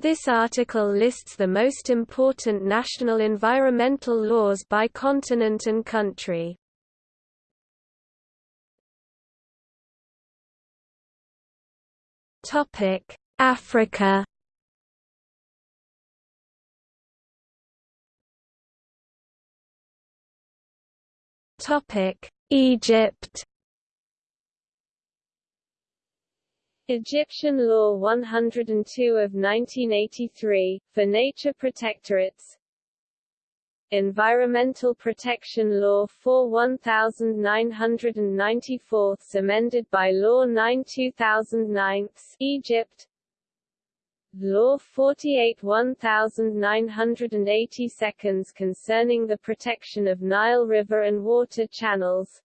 This article lists the most important national environmental laws by continent and country. Topic: Africa. Topic: Egypt. Egyptian Law 102 of 1983, for nature protectorates. Environmental Protection Law 4 1994 amended by Law 9 2009 Egypt. Law 48 1980 seconds concerning the protection of Nile River and water channels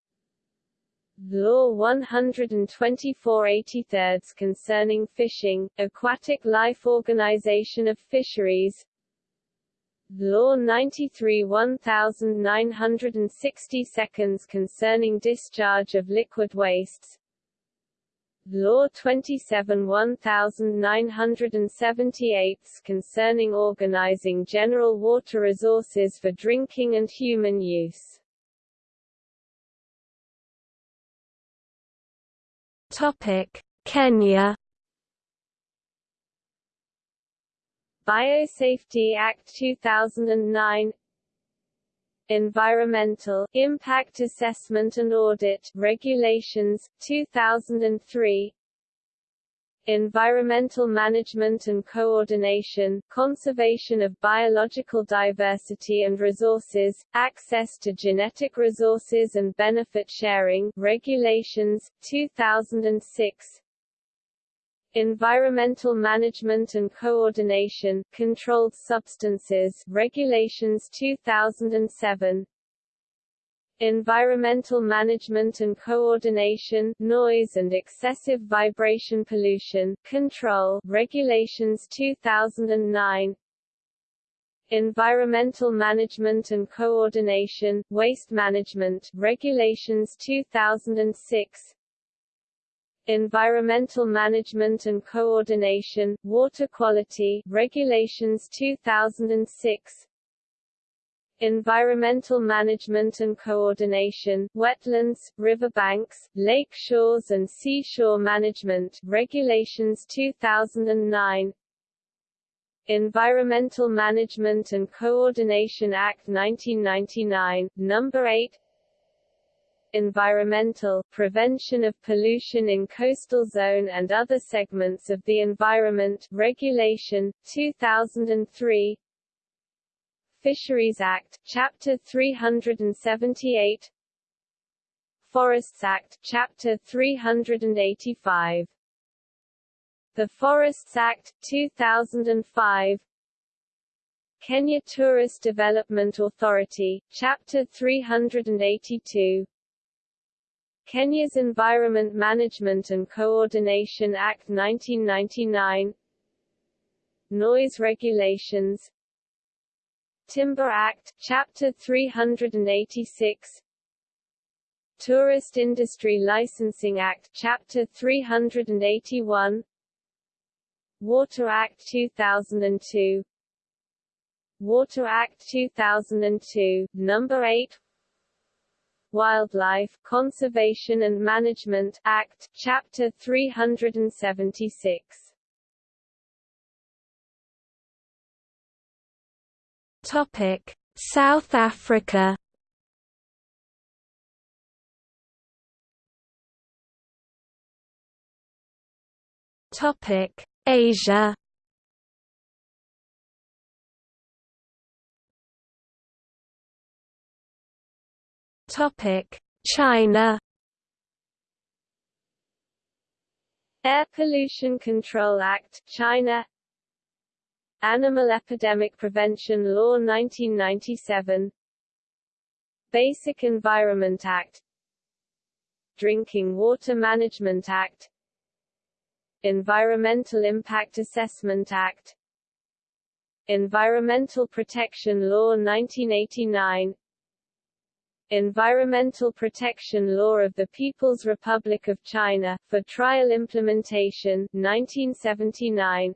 Law 124 83 concerning fishing, aquatic life organization of fisheries. Law 93 1960 seconds concerning discharge of liquid wastes. Law 27 1978 concerning organizing general water resources for drinking and human use Topic: Kenya. Biosafety Act 2009 Environmental Impact Assessment and Audit Regulations 2003 environmental management and coordination, conservation of biological diversity and resources, access to genetic resources and benefit sharing regulations, 2006 Environmental Management and Coordination, Controlled Substances Regulations 2007 Environmental Management and Coordination Noise and Excessive Vibration Pollution Control Regulations 2009 Environmental Management and Coordination Waste Management Regulations 2006 Environmental Management and Coordination Water Quality Regulations 2006 environmental management and coordination, wetlands, riverbanks, lake shores and seashore management regulations 2009 Environmental Management and Coordination Act 1999, Number 8 Environmental, Prevention of Pollution in Coastal Zone and Other Segments of the Environment Regulation, 2003 Fisheries Act, Chapter 378 Forests Act, Chapter 385 The Forests Act, 2005 Kenya Tourist Development Authority, Chapter 382 Kenya's Environment Management and Coordination Act 1999 Noise Regulations Timber Act, Chapter 386 Tourist Industry Licensing Act, Chapter 381 Water Act 2002 Water Act 2002, Number 8 Wildlife Conservation and Management Act, Chapter 376 Topic: South Africa. Topic: Asia. Topic: China. Air Pollution Control Act, China Animal Epidemic Prevention Law 1997 Basic Environment Act. Drinking Water Management Act. Environmental Impact Assessment Act. Environmental Protection Law 1989 Environmental Protection Law of the People's Republic of China, for trial implementation 1979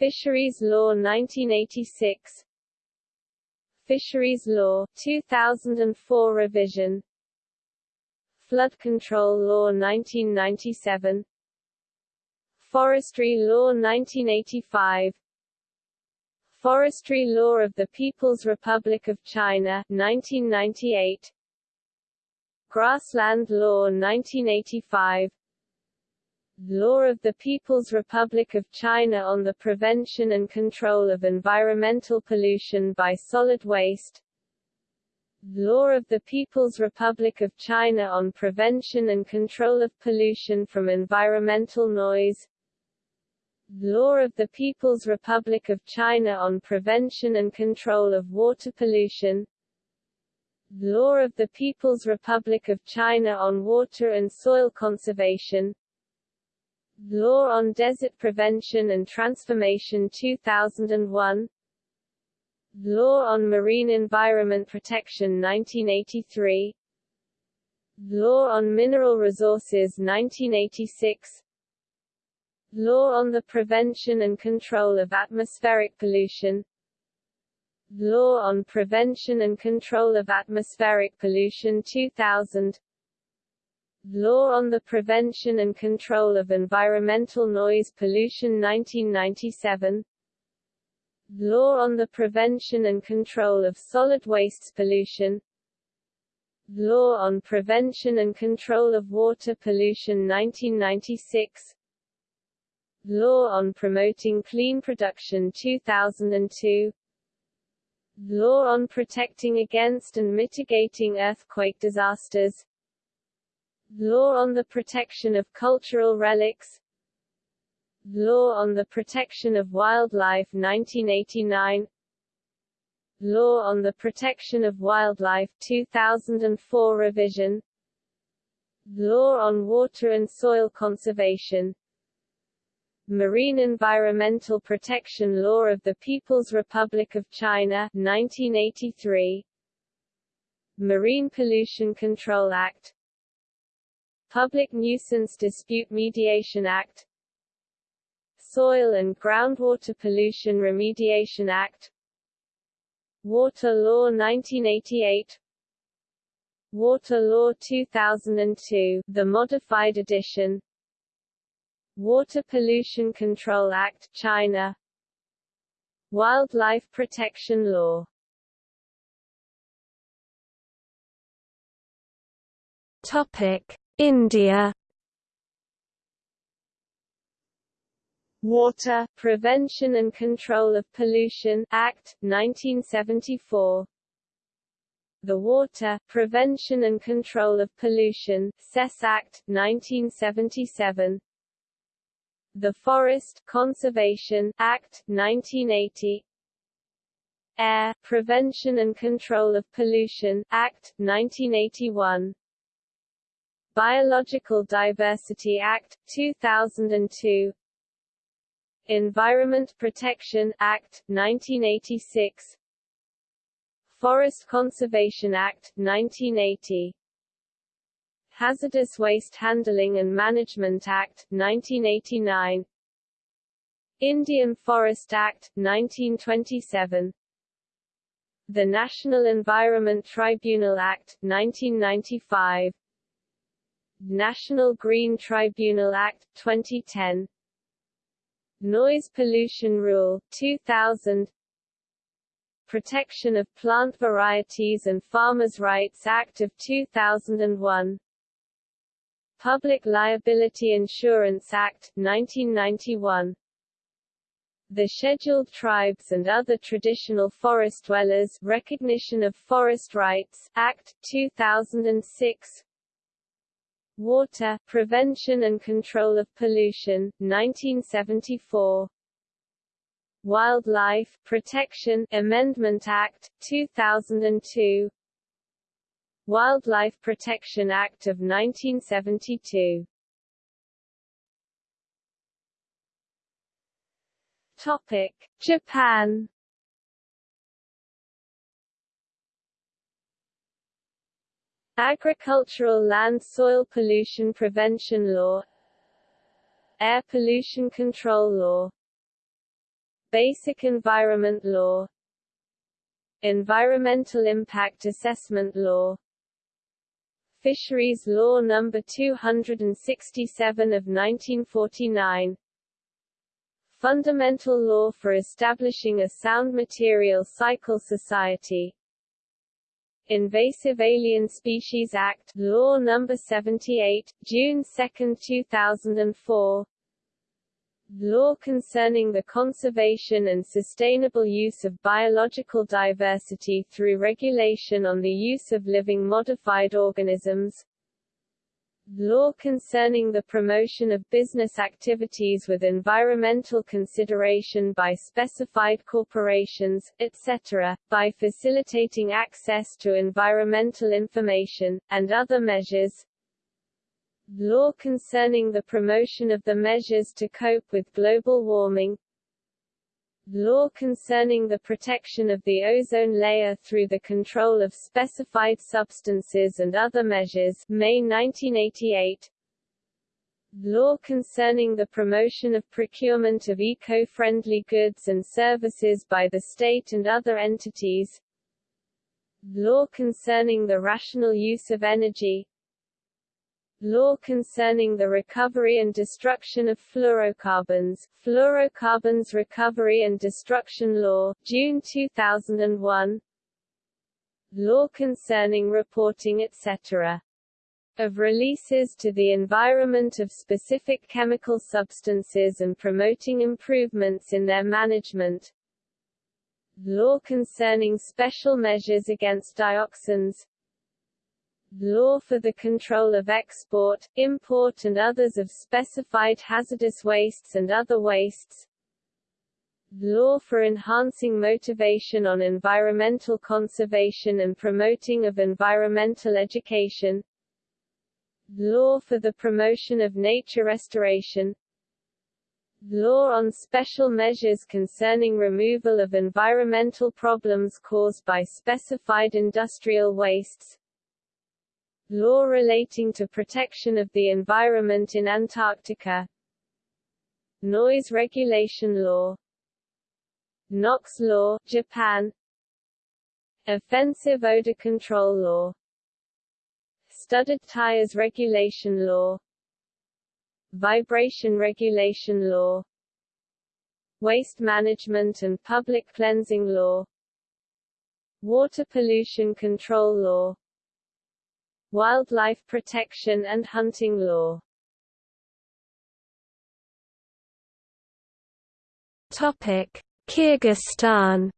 Fisheries Law 1986 Fisheries Law 2004 revision. Flood Control Law 1997 Forestry Law 1985 Forestry Law of the People's Republic of China 1998 Grassland Law 1985 Law of the People's Republic of China on the Prevention and Control of Environmental Pollution by Solid Waste. Law of the People's Republic of China on Prevention and Control of Pollution from Environmental Noise. Law of the People's Republic of China on Prevention and Control of Water Pollution. Law of the People's Republic of China on Water and Soil Conservation Law on Desert Prevention and Transformation 2001 Law on Marine Environment Protection 1983 Law on Mineral Resources 1986 Law on the Prevention and Control of Atmospheric Pollution. Law on Prevention and Control of Atmospheric Pollution 2000 Law on the Prevention and Control of Environmental Noise Pollution 1997 Law on the Prevention and Control of Solid Wastes Pollution. Law on Prevention and Control of Water Pollution 1996 Law on Promoting Clean Production 2002 Law on Protecting Against and Mitigating Earthquake Disasters Law on the Protection of Cultural Relics. Law on the Protection of Wildlife 1989 Law on the Protection of Wildlife 2004 revision. Law on Water and Soil Conservation. Marine Environmental Protection Law of the People's Republic of China 1983 Marine Pollution Control Act Public Nuisance Dispute Mediation Act Soil and Groundwater Pollution Remediation Act Water Law 1988 Water Law 2002 the modified edition Water Pollution Control Act China Wildlife Protection Law. Topic India. Water Prevention and Control of Pollution Act 1974 the Water Prevention and Control of Pollution Cess Act 1977 the Forest Conservation Act 1980 Air Prevention and Control of Pollution Act 1981 Biological Diversity Act 2002 Environment Protection Act 1986 Forest Conservation Act 1980 Hazardous Waste Handling and Management Act, 1989 Indian Forest Act, 1927 The National Environment Tribunal Act, 1995 National Green Tribunal Act, 2010 Noise Pollution Rule, 2000 Protection of Plant Varieties and Farmers' Rights Act of 2001 Public Liability Insurance Act, 1991 the Scheduled Tribes and Other Traditional Forest Dwellers Recognition of Forest Rights Act, 2006 Water, Prevention and Control of Pollution, 1974 Wildlife Protection Amendment Act, 2002 Wildlife Protection Act of 1972 Topic: Japan Agricultural Land Soil Pollution Prevention Law. Air Pollution Control Law. Basic Environment Law. Environmental Impact Assessment Law. Fisheries Law No. 267 of 1949 Fundamental Law for Establishing a Sound Material Cycle Society Invasive Alien Species Act Law No. 78, June 2, 2004 Law concerning the conservation and sustainable use of biological diversity through regulation on the use of living modified organisms Law concerning the promotion of business activities with environmental consideration by specified corporations, etc., by facilitating access to environmental information, and other measures Law concerning the promotion of the measures to cope with global warming Law concerning the protection of the ozone layer through the control of specified substances and other measures May 1988 Law concerning the promotion of procurement of eco-friendly goods and services by the state and other entities. Law concerning the rational use of energy Law concerning the recovery and destruction of fluorocarbons, Fluorocarbons Recovery and Destruction Law, June 2001 Law concerning reporting etc. of releases to the environment of specific chemical substances and promoting improvements in their management Law concerning special measures against dioxins law for the control of export, import and others of specified hazardous wastes and other wastes. Law for enhancing motivation on environmental conservation and promoting of environmental education. Law for the promotion of nature restoration. Law on special measures concerning removal of environmental problems caused by specified industrial wastes Law relating to protection of the environment in Antarctica. Noise regulation law. NOx law, Japan. Offensive odor control law. Studded tires regulation law. Vibration regulation law. Waste management and public cleansing law. Water pollution control law wildlife protection and hunting law. Topic: Kyrgyzstan.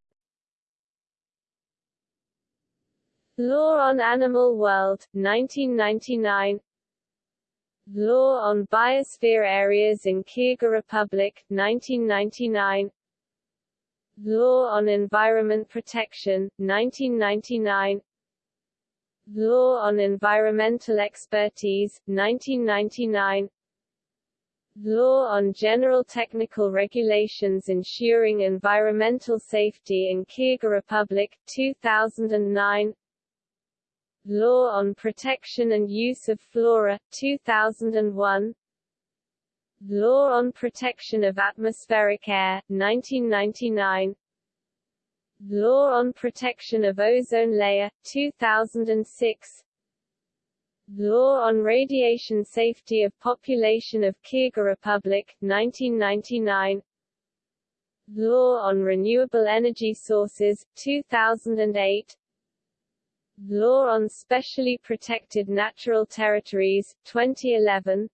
Law on Animal World, 1999 Law on Biosphere Areas in Kyrgyz Republic, 1999 Law on Environment Protection, 1999 Law on Environmental Expertise, 1999 Law on General Technical Regulations Ensuring Environmental Safety in Kyrgyz Republic, 2009 Law on Protection and Use of Flora, 2001 Law on Protection of Atmospheric Air, 1999 Law on Protection of Ozone Layer, 2006 Law on Radiation Safety of Population of Kyrgyz Republic, 1999 Law on Renewable Energy Sources, 2008 Law on Specially Protected Natural Territories, 2011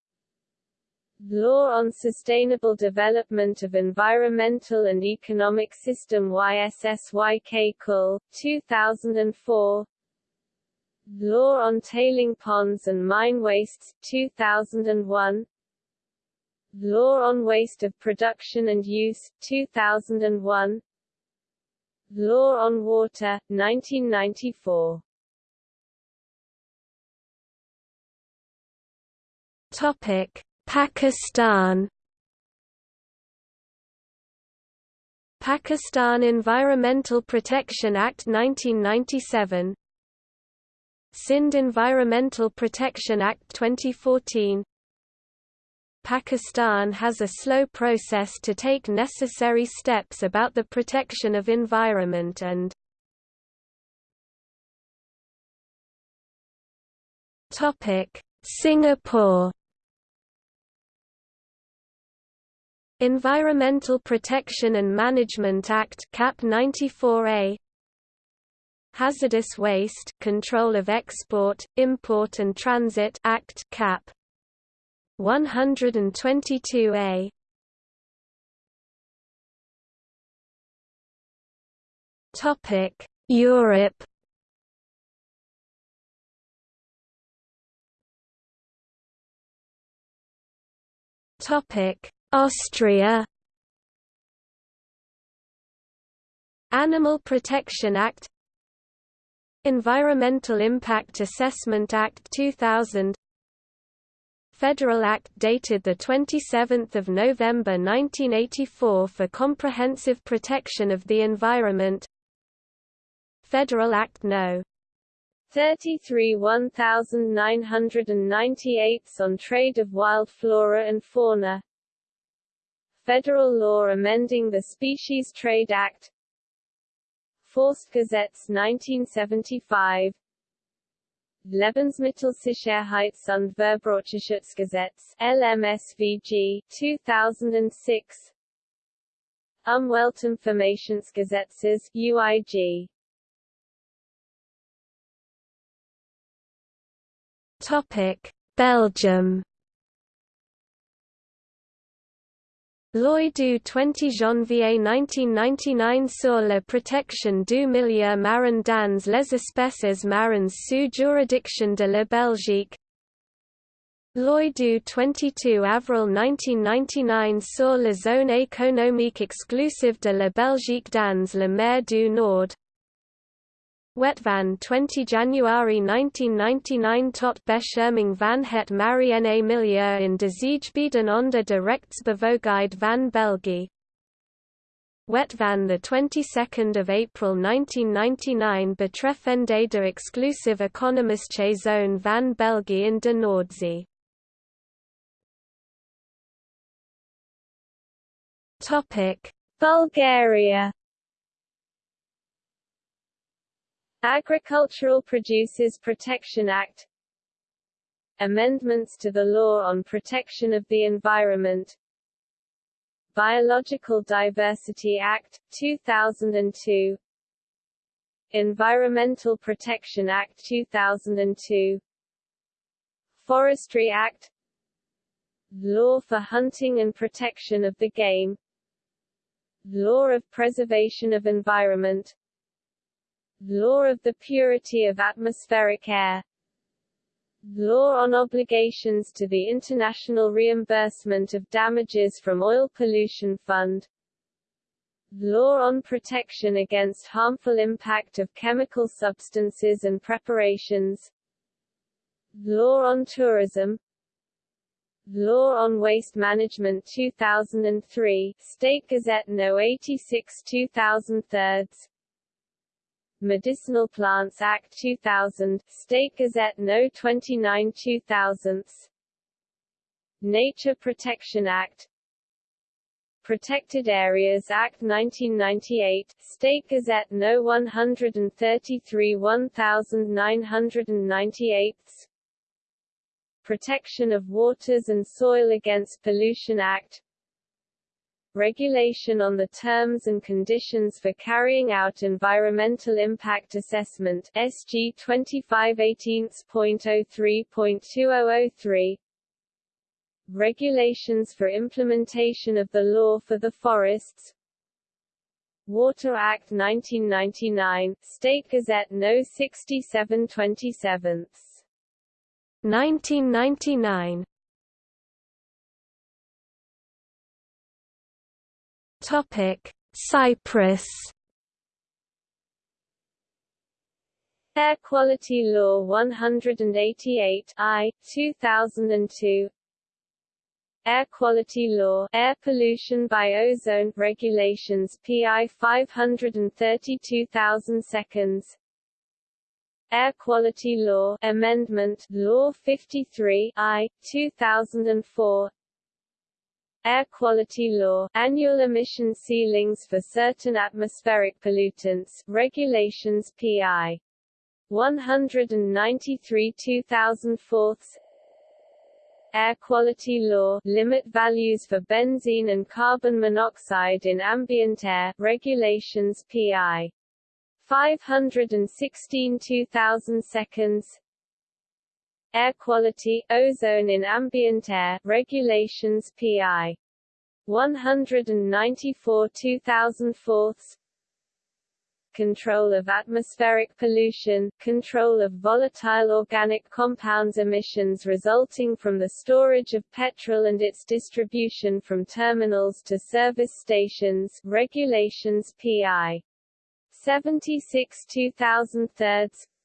Law on Sustainable Development of Environmental and Economic System YSSYK KUL, 2004 Law on Tailing Ponds and Mine Wastes, 2001 Law on Waste of Production and Use, 2001 Law on Water, 1994 Topic Pakistan. Pakistan Environmental Protection Act 1997 Sindh Environmental Protection Act 2014 Pakistan has a slow process to take necessary steps about the protection of environment and topic Singapore Environmental Protection and Management Act CAP 94A Hazardous Waste Control of Export, Import and Transit Act CAP 122A Topic Europe. Topic Austria. Animal Protection Act. Environmental Impact Assessment Act 2000 Federal Act dated 27 November 1984 for comprehensive protection of the environment. Federal Act No. 33 1998 on trade of wild flora and fauna Federal law amending the Species Trade Act. Forstgesetz 1975 Lebensmittelsicherheits- und Verbraucherschutzgesetz LMSVG 2006 Umweltinformationsgesetzes UIG Topic Belgium Loi du 20 janvier 1999 sur la protection du milieu marin dans les espèces marines sous juridiction de la Belgique. Loi du 22 avril 1999 sur la zone économique exclusive de la Belgique dans la mer du Nord Wetvan 20 January 1999 tot Bescherming van het Mariene Milieu in de Zeegebieden onder de rechtsbevoegdheid van België. Wetvan the 22nd of April 1999 betreffende de exclusive economische zone van België in de Noordzee. Topic: Bulgaria Agricultural Producers Protection Act. Amendments to the Law on Protection of the Environment. Biological Diversity Act, 2002 Environmental Protection Act 2002 Forestry Act. Law for Hunting and Protection of the Game. Law of Preservation of Environment Law of the Purity of Atmospheric Air. Law on Obligations to the International Reimbursement of Damages from Oil Pollution Fund. Law on Protection Against Harmful Impact of Chemical Substances and Preparations. Law on Tourism. Law on Waste Management 2003 State Gazette No 86 2003 Medicinal Plants Act 2000, State Gazette No. 29 2000, Nature Protection Act Protected Areas Act 1998, State Gazette No. 133 1998 Protection of Waters and Soil Against Pollution Act Regulation on the Terms and Conditions for Carrying Out Environmental Impact Assessment SG 2518.03.2003 Regulations for implementation of the law for the forests Water Act 1999, State Gazette No. 6727. 1999 Topic: Cyprus. Air Quality Law 188 I 2002 Air Quality Law Air Pollution by Ozone Regulations PI 532000 seconds. Air Quality Law Amendment Law 53 I 2004 Air Quality Law, Annual Emission Ceilings for Certain Atmospheric Pollutants, Regulations PI. 193 2004 Air Quality Law, Limit Values for Benzene and Carbon Monoxide in Ambient Air, Regulations PI. 516 2000 seconds Air Quality, Ozone in Ambient Air, Regulations PI. 194 2004 Control of atmospheric pollution, control of volatile organic compounds emissions resulting from the storage of petrol and its distribution from terminals to service stations, Regulations PI. 76 2003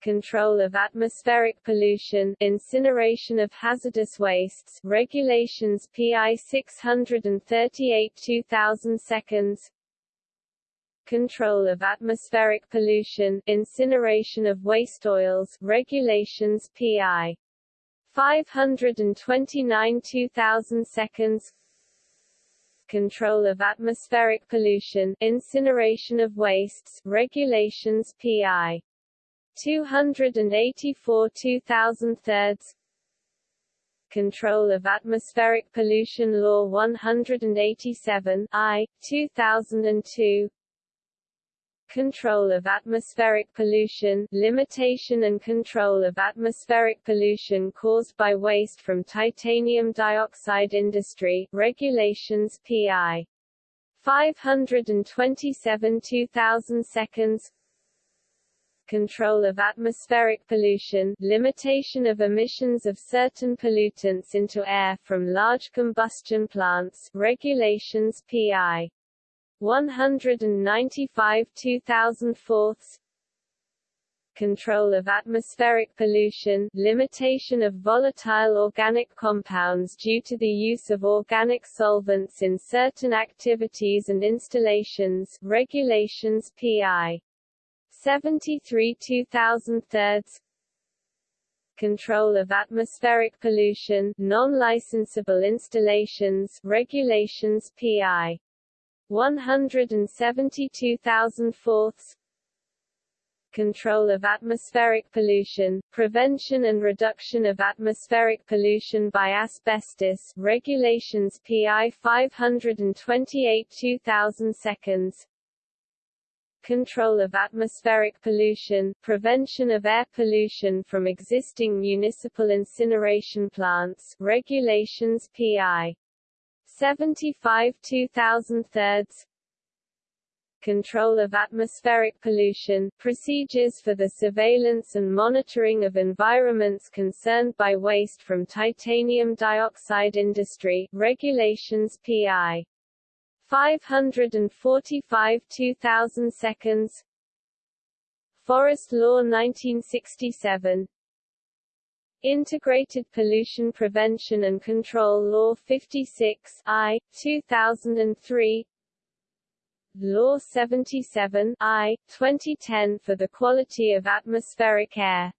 control of atmospheric pollution, incineration of hazardous wastes, regulations PI 638 2000 seconds, control of atmospheric pollution, incineration of waste oils, regulations PI 529 2000 seconds, control of atmospheric pollution, incineration of wastes, regulations PI 284 2000 Control of Atmospheric Pollution Law 187 I, 2002 Control of atmospheric pollution, limitation and control of atmospheric pollution caused by waste from titanium dioxide industry, regulations PI. 527 2000 seconds control of atmospheric pollution, limitation of emissions of certain pollutants into air from large combustion plants, regulations PI 195 2004 control of atmospheric pollution, limitation of volatile organic compounds due to the use of organic solvents in certain activities and installations, regulations PI 73 2000 thirds. Control of atmospheric pollution, non-licensable installations, regulations PI 172,000 fourths. Control of atmospheric pollution, prevention and reduction of atmospheric pollution by asbestos, regulations PI 528 2000 seconds control of atmospheric pollution, prevention of air pollution from existing municipal incineration plants, regulations PI 75 2000 thirds control of atmospheric pollution, procedures for the surveillance and monitoring of environments concerned by waste from titanium dioxide industry, regulations PI 545 2000 seconds. Forest Law 1967 Integrated Pollution Prevention and Control Law 56 I, 2003 Law 77 I, 2010 for the quality of atmospheric air.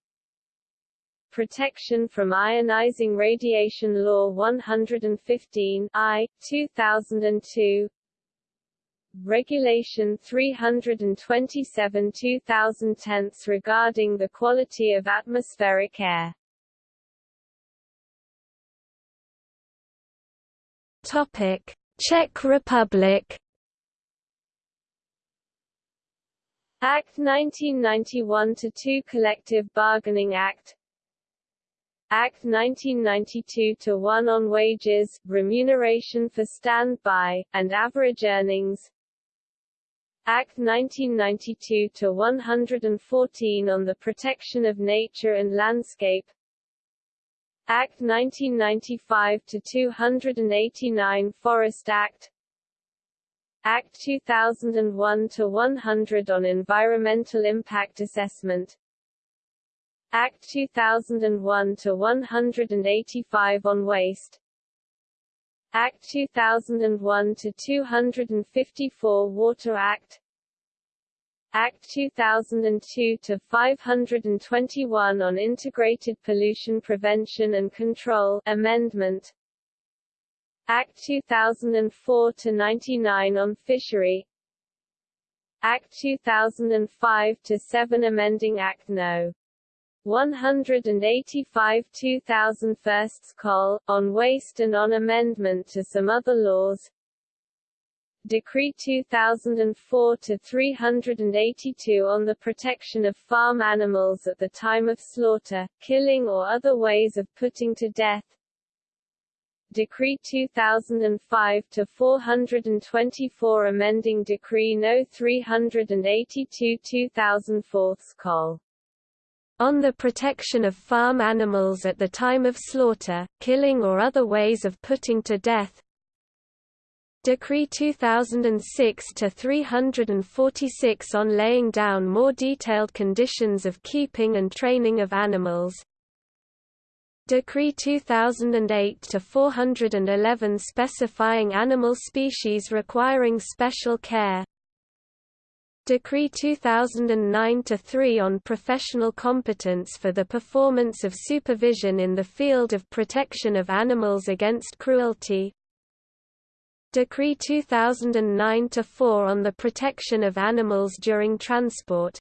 Protection from Ionizing Radiation Law 115 I, 2002 Regulation 327 2010 regarding the quality of atmospheric air. Topic: Czech Republic. Act 1991-2 Collective Bargaining Act Act 1992-1 on wages, remuneration for standby, and average earnings Act 1992-114 on the protection of nature and landscape. Act 1995-289 Forest Act. Act 2001-100 on environmental impact assessment. Act 2001-185 on waste Act 2001 to 254 Water Act. Act 2002 to 521 on Integrated Pollution Prevention and Control Amendment. Act 2004 to 99 on Fishery. Act 2005 to 7 amending Act No. 185 2000 Firsts Col, on waste and on amendment to some other laws Decree 2004-382 on the protection of farm animals at the time of slaughter, killing or other ways of putting to death Decree 2005-424 amending Decree No. 382 2004 Col. On the protection of farm animals at the time of slaughter, killing or other ways of putting to death. Decree 2006-346 on laying down more detailed conditions of keeping and training of animals. Decree 2008-411 specifying animal species requiring special care Decree 2009-3 on professional competence for the performance of supervision in the field of protection of animals against cruelty. Decree 2009-4 on the protection of animals during transport.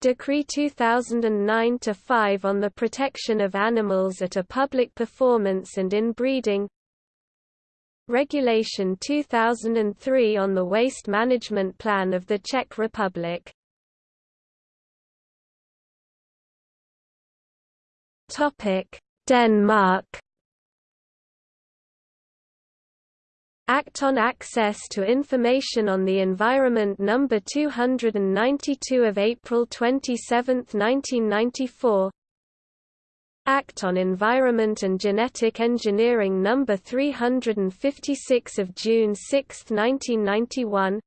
Decree 2009-5 on the protection of animals at a public performance and in breeding Regulation 2003 on the waste management plan of the Czech Republic Denmark Act on Access to Information on the Environment No. 292 of April 27, 1994 Act on Environment and Genetic Engineering No. 356 of June 6, 1991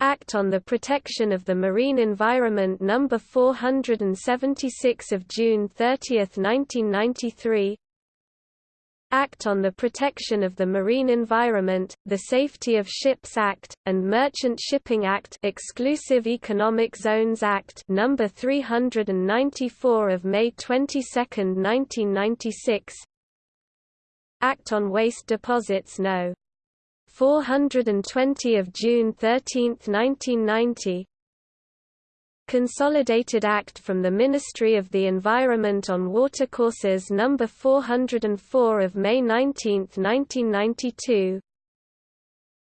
Act on the Protection of the Marine Environment No. 476 of June 30, 1993 Act on the Protection of the Marine Environment, the Safety of Ships Act, and Merchant Shipping Act Exclusive Economic Zones Act No. 394 of May 22, 1996 Act on Waste Deposits No. 420 of June 13, 1990 Consolidated Act from the Ministry of the Environment on Watercourses No. 404 of May 19, 1992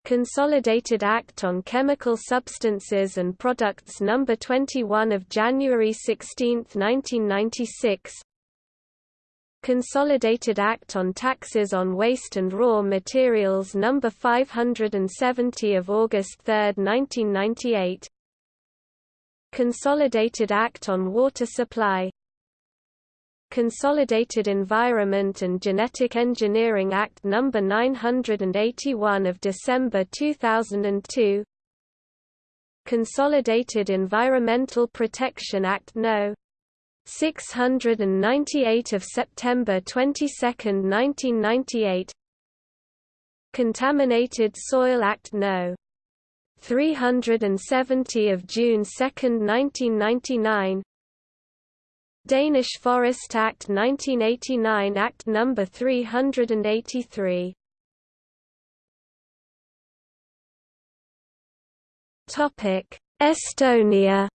Consolidated Act on Chemical Substances and Products No. 21 of January 16, 1996 Consolidated Act on Taxes on Waste and Raw Materials No. 570 of August 3, 1998 Consolidated Act on Water Supply Consolidated Environment and Genetic Engineering Act No. 981 of December 2002 Consolidated Environmental Protection Act No. 698 of September 22, 1998 Contaminated Soil Act No. 370 of June 2, 1999 Danish Forest Act 1989 Act No. 383 Estonia.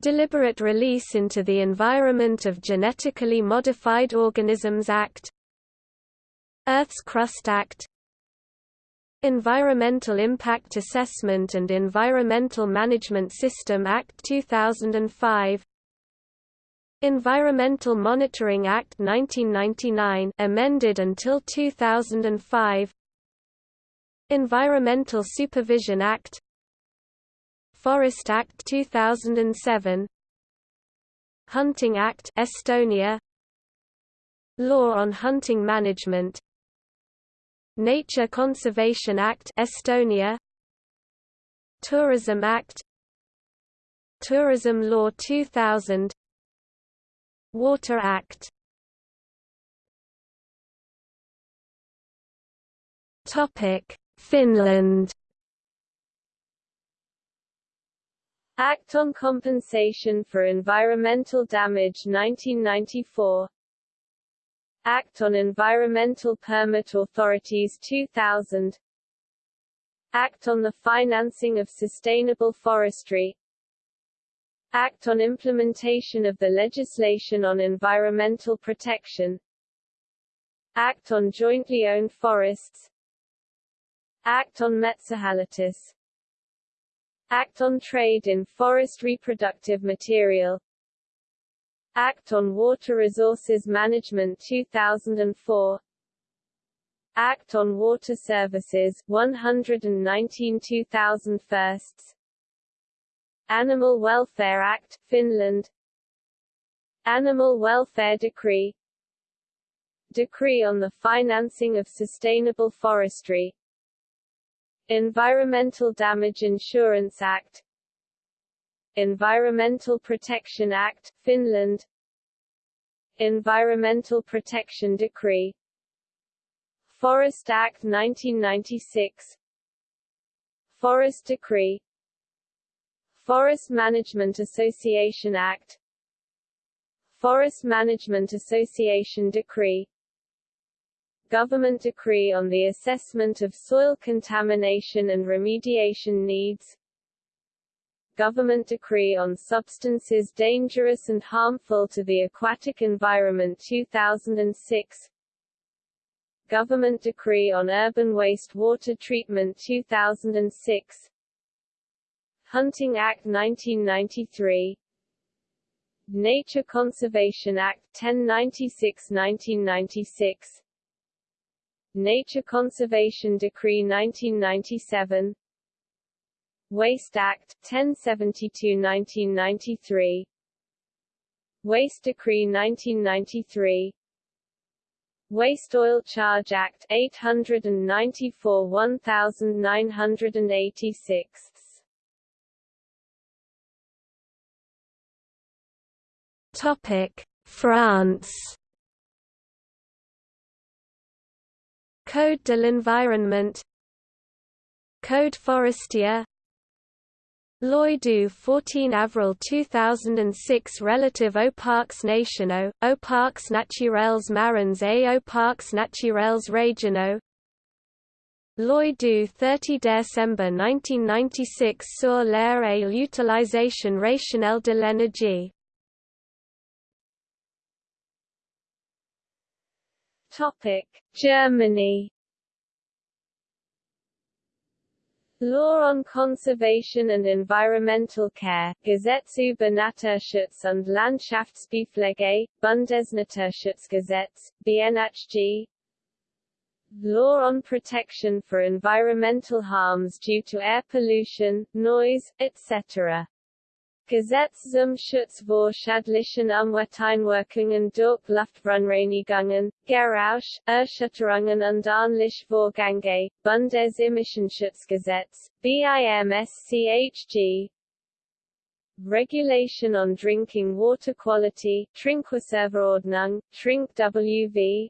Deliberate Release into the Environment of Genetically Modified Organisms Act. Earth's Crust Act Environmental Impact Assessment and Environmental Management System Act 2005 Environmental Monitoring Act 1999 amended until 2005 Environmental Supervision Act. Forest Act 2007 Hunting Act Estonia. Law on Hunting Management Nature Conservation Act Estonia. Tourism Act. Tourism Law 2000 Water Act. Topic Finland. Act on Compensation for Environmental Damage 1994 Act on Environmental Permit Authorities 2000 Act on the Financing of Sustainable Forestry. Act on Implementation of the Legislation on Environmental Protection. Act on Jointly Owned Forests. Act on Metsähallitus Act on Trade in Forest Reproductive Material Act on Water Resources Management 2004 Act on Water Services 119 2000 Animal Welfare Act Finland. Animal Welfare Decree. Decree on the Financing of Sustainable Forestry. Environmental Damage Insurance Act Environmental Protection Act, Finland. Environmental Protection Decree. Forest Act 1996 Forest Decree. Forest Management Association Act. Forest Management Association Decree. Government Decree on the Assessment of Soil Contamination and Remediation Needs Government Decree on Substances Dangerous and Harmful to the Aquatic Environment 2006 Government Decree on Urban Waste Water Treatment 2006 Hunting Act 1993 Nature Conservation Act 1096-1996 Nature Conservation Decree 1997 Waste Act 1072-1993 Waste Decree 1993 Waste Oil Charge Act 894 1986 Topic. France. Code de l'environnement. Code forestier Loi du 14 avril 2006 relative aux parcs nationaux, aux parcs naturels marins et aux parcs naturels régionaux Loi du 30 décembre 1996 sur l'air et l'utilisation rationnelle de l'énergie. Germany Law on Conservation and Environmental Care, Gesetz über Naturschutz und Landschaftspflege, Bundesnaturschutzgesetz, BNHG Law on Protection for Environmental Harms due to Air Pollution, Noise, etc. Gesetz zum Schutz vor schadlichen Umwelteinwirkungen durch Luftverunreinigungen, Geräusche, Erschütterungen und ähnliche Vorgänge, Bundesimmissionsschutzgesetz, BIMSCHG Regulation on Drinking Water Quality, Trinkwasserverordnung, Trink WV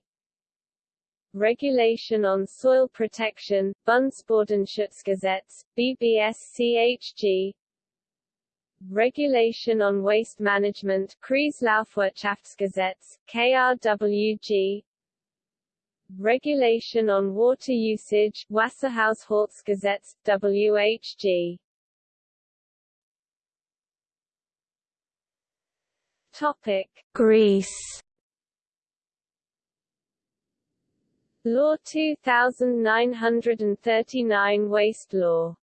Regulation on Soil Protection, Bundesbodenschutzgesetz, BBSCHG Regulation on Waste Management Kreislaufwirtschaftsgesetz, KRWG Regulation on Water Usage Wasserhaushaltsgesetz, WHG Topic. Greece. Law 2939 Waste Law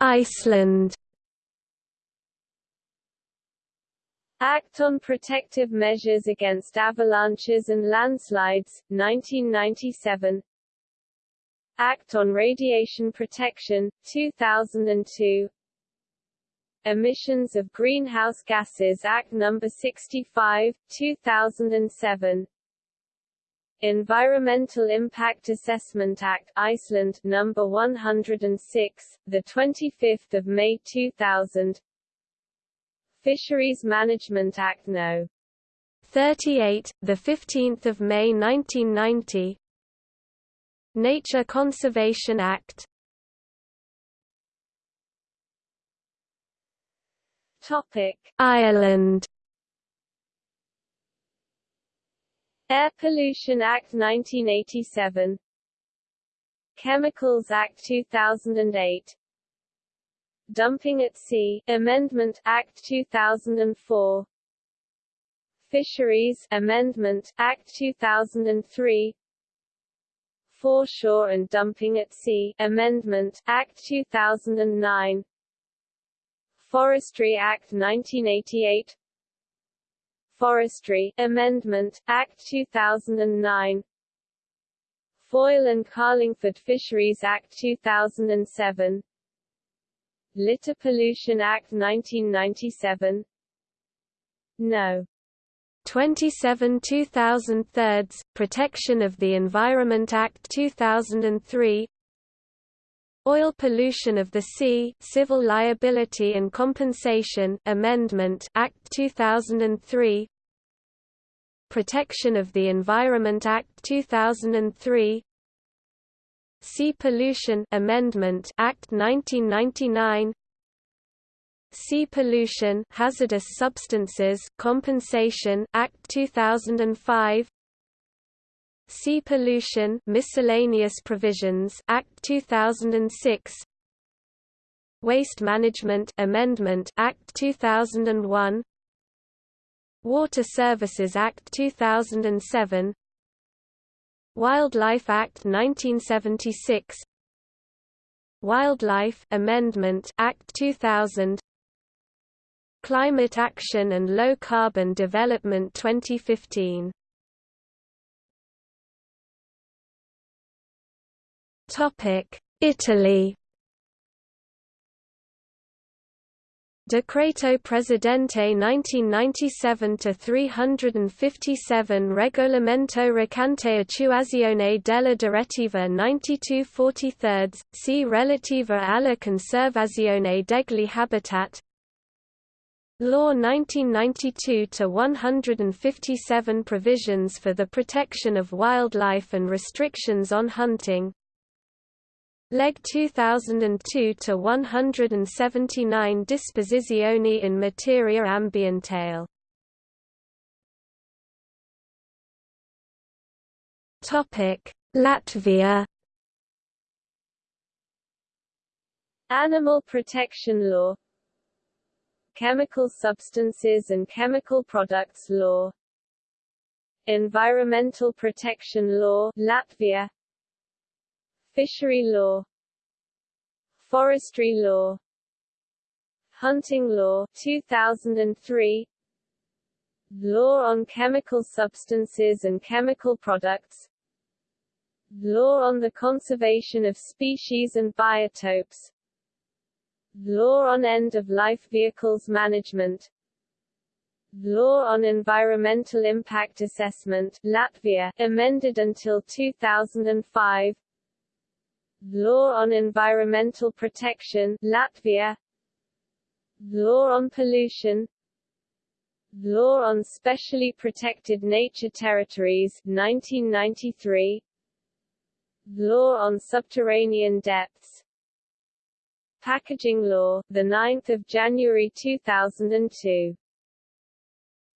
Iceland. Act on Protective Measures Against Avalanches and Landslides, 1997 Act on Radiation Protection, 2002 Emissions of Greenhouse Gases Act No. 65, 2007 Environmental Impact Assessment Act Iceland number 106 the 25th of May 2000 Fisheries Management Act No. 38 the 15th of May 1990 Nature Conservation Act. Topic: Ireland. Air Pollution Act 1987 Chemicals Act 2008 Dumping at Sea Amendment Act 2004 Fisheries Amendment Act 2003 Foreshore and Dumping at Sea Amendment Act 2009 Forestry Act 1988 Forestry Amendment Act 2009 Foyle and Carlingford Fisheries Act 2007 Litter Pollution Act 1997 No. 27 2003 Protection of the Environment Act 2003 Oil Pollution of the Sea Civil Liability and Compensation Amendment Act 2003 Protection of the Environment Act 2003 Sea Pollution Amendment Act 1999 Sea Pollution Hazardous Substances Compensation Act 2005 Sea Pollution Miscellaneous Provisions Act 2006 Waste Management Amendment Act 2001 Water Services Act 2007 Wildlife Act 1976 Wildlife Amendment Act 2000 Climate Action and Low Carbon Development 2015 Topic Italy Decreto Presidente 1997-357 Regolamento recante attuazione della direttiva 9243, c relativa alla conservazione degli habitat. Law 1992-157 provisions for the protection of wildlife and restrictions on hunting Leg 2002 to 179 Disposizioni in materia ambientale. Topic: Latvia. Animal Protection Law Chemical Substances and Chemical Products Law Environmental Protection Law Latvia Fishery law Forestry law Hunting law 2003 Law on chemical substances and chemical products Law on the conservation of species and biotopes Law on end-of-life vehicles management Law on Environmental Impact Assessment Latvia, amended until 2005 Law on Environmental Protection Latvia. Law on Pollution. Law on Specially Protected Nature Territories 1993 Law on Subterranean Depths. Packaging Law the 9th of January 2002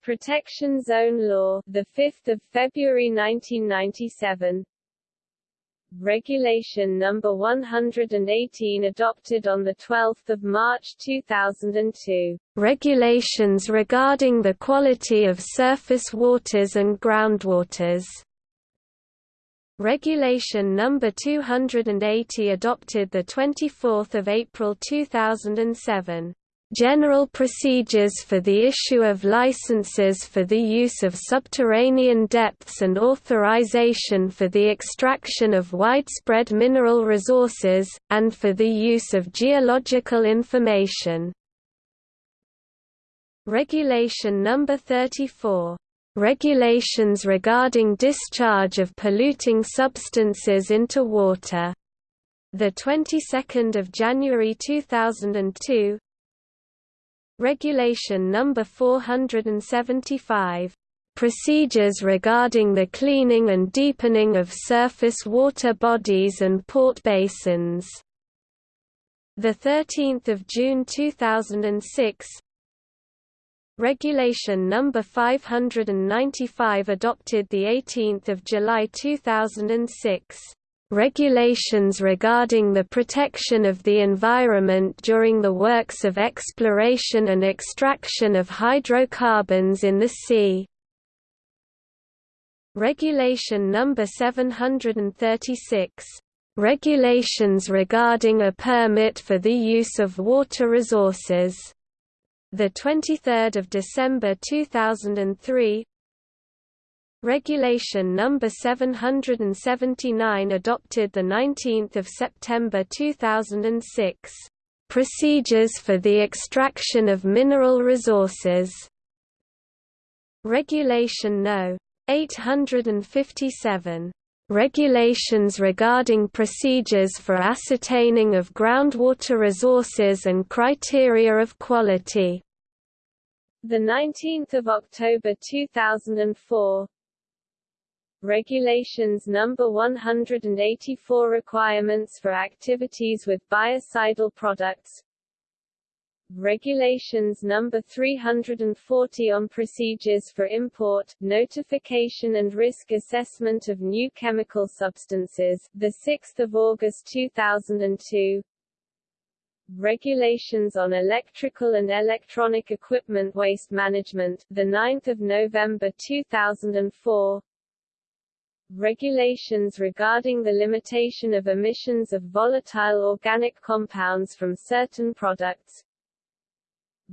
Protection Zone Law the 5th of February 1997 Regulation No. 118 adopted on 12 March 2002. Regulations regarding the quality of surface waters and groundwaters. Regulation No. 280 adopted 24 April 2007. General procedures for the issue of licenses for the use of subterranean depths and authorization for the extraction of widespread mineral resources, and for the use of geological information. Regulation No. 34 regulations regarding discharge of polluting substances into water. The 22nd of January 2002, Regulation No. 475 procedures regarding the cleaning and deepening of surface water bodies and port basins. The 13th of June 2006 Regulation No. 595 adopted 18 July 2006. Regulations regarding the protection of the environment during the works of exploration and extraction of hydrocarbons in the sea. Regulation No. 736. Regulations regarding a permit for the use of water resources the 23rd of December 2003 Regulation number 779 adopted the 19th of September 2006 Procedures for the extraction of mineral resources Regulation No 857 Regulations regarding procedures for ascertaining of groundwater resources and criteria of quality. The 19th of October 2004. Regulations number 184 requirements for activities with biocidal products Regulations No. 340 on procedures for import, notification and risk assessment of new chemical substances, 6 August 2002 Regulations on electrical and electronic equipment waste management, 9 November 2004 Regulations regarding the limitation of emissions of volatile organic compounds from certain products.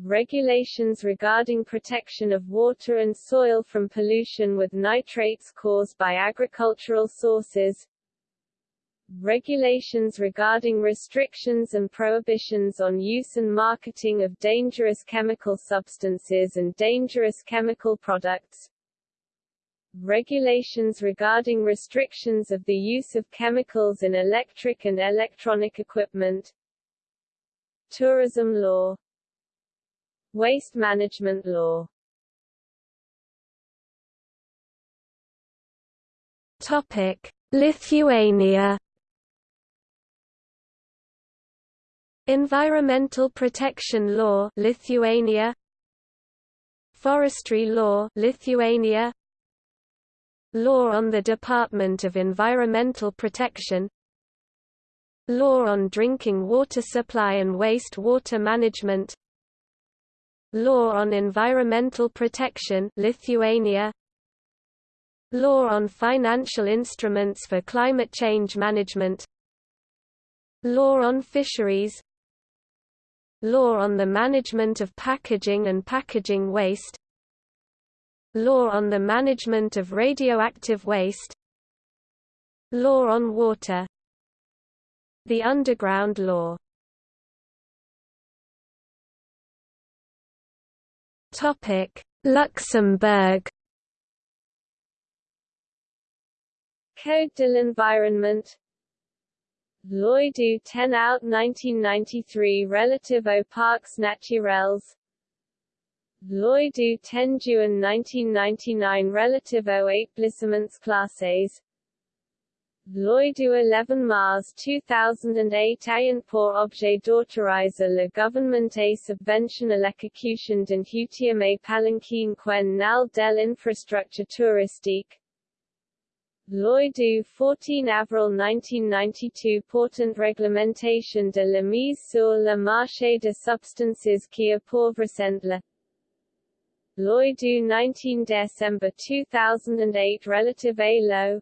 Regulations regarding protection of water and soil from pollution with nitrates caused by agricultural sources. Regulations regarding restrictions and prohibitions on use and marketing of dangerous chemical substances and dangerous chemical products regulations regarding restrictions of the use of chemicals in electric and electronic equipment. Tourism law. Waste management law. Topic: Lithuania. Environmental Protection Law Lithuania. Forestry Law Lithuania Law on the Department of Environmental Protection. Law on Drinking Water Supply and Waste Water Management. Law on Environmental Protection Lithuania. Law on Financial Instruments for Climate Change Management. Law on Fisheries. Law on the Management of Packaging and Packaging Waste Law on the Management of Radioactive Waste. Law on Water. The Underground Law. Luxembourg. Code de l'environnement. Loi du 10 août 1993 relative aux parcs naturels Loi du 10 juin 1999 relative oh aux établissements classés Loi du 11 mars 2008 ayant pour objet d'autoriser le gouvernement à subventionner l'exécution d'un hutième palanquin quen nal del infrastructure touristique. Loi du 14 avril 1992 portant réglementation de la mise sur le marché de substances qui appauvrissent la Loi du 19 décembre 2008 relative à l'eau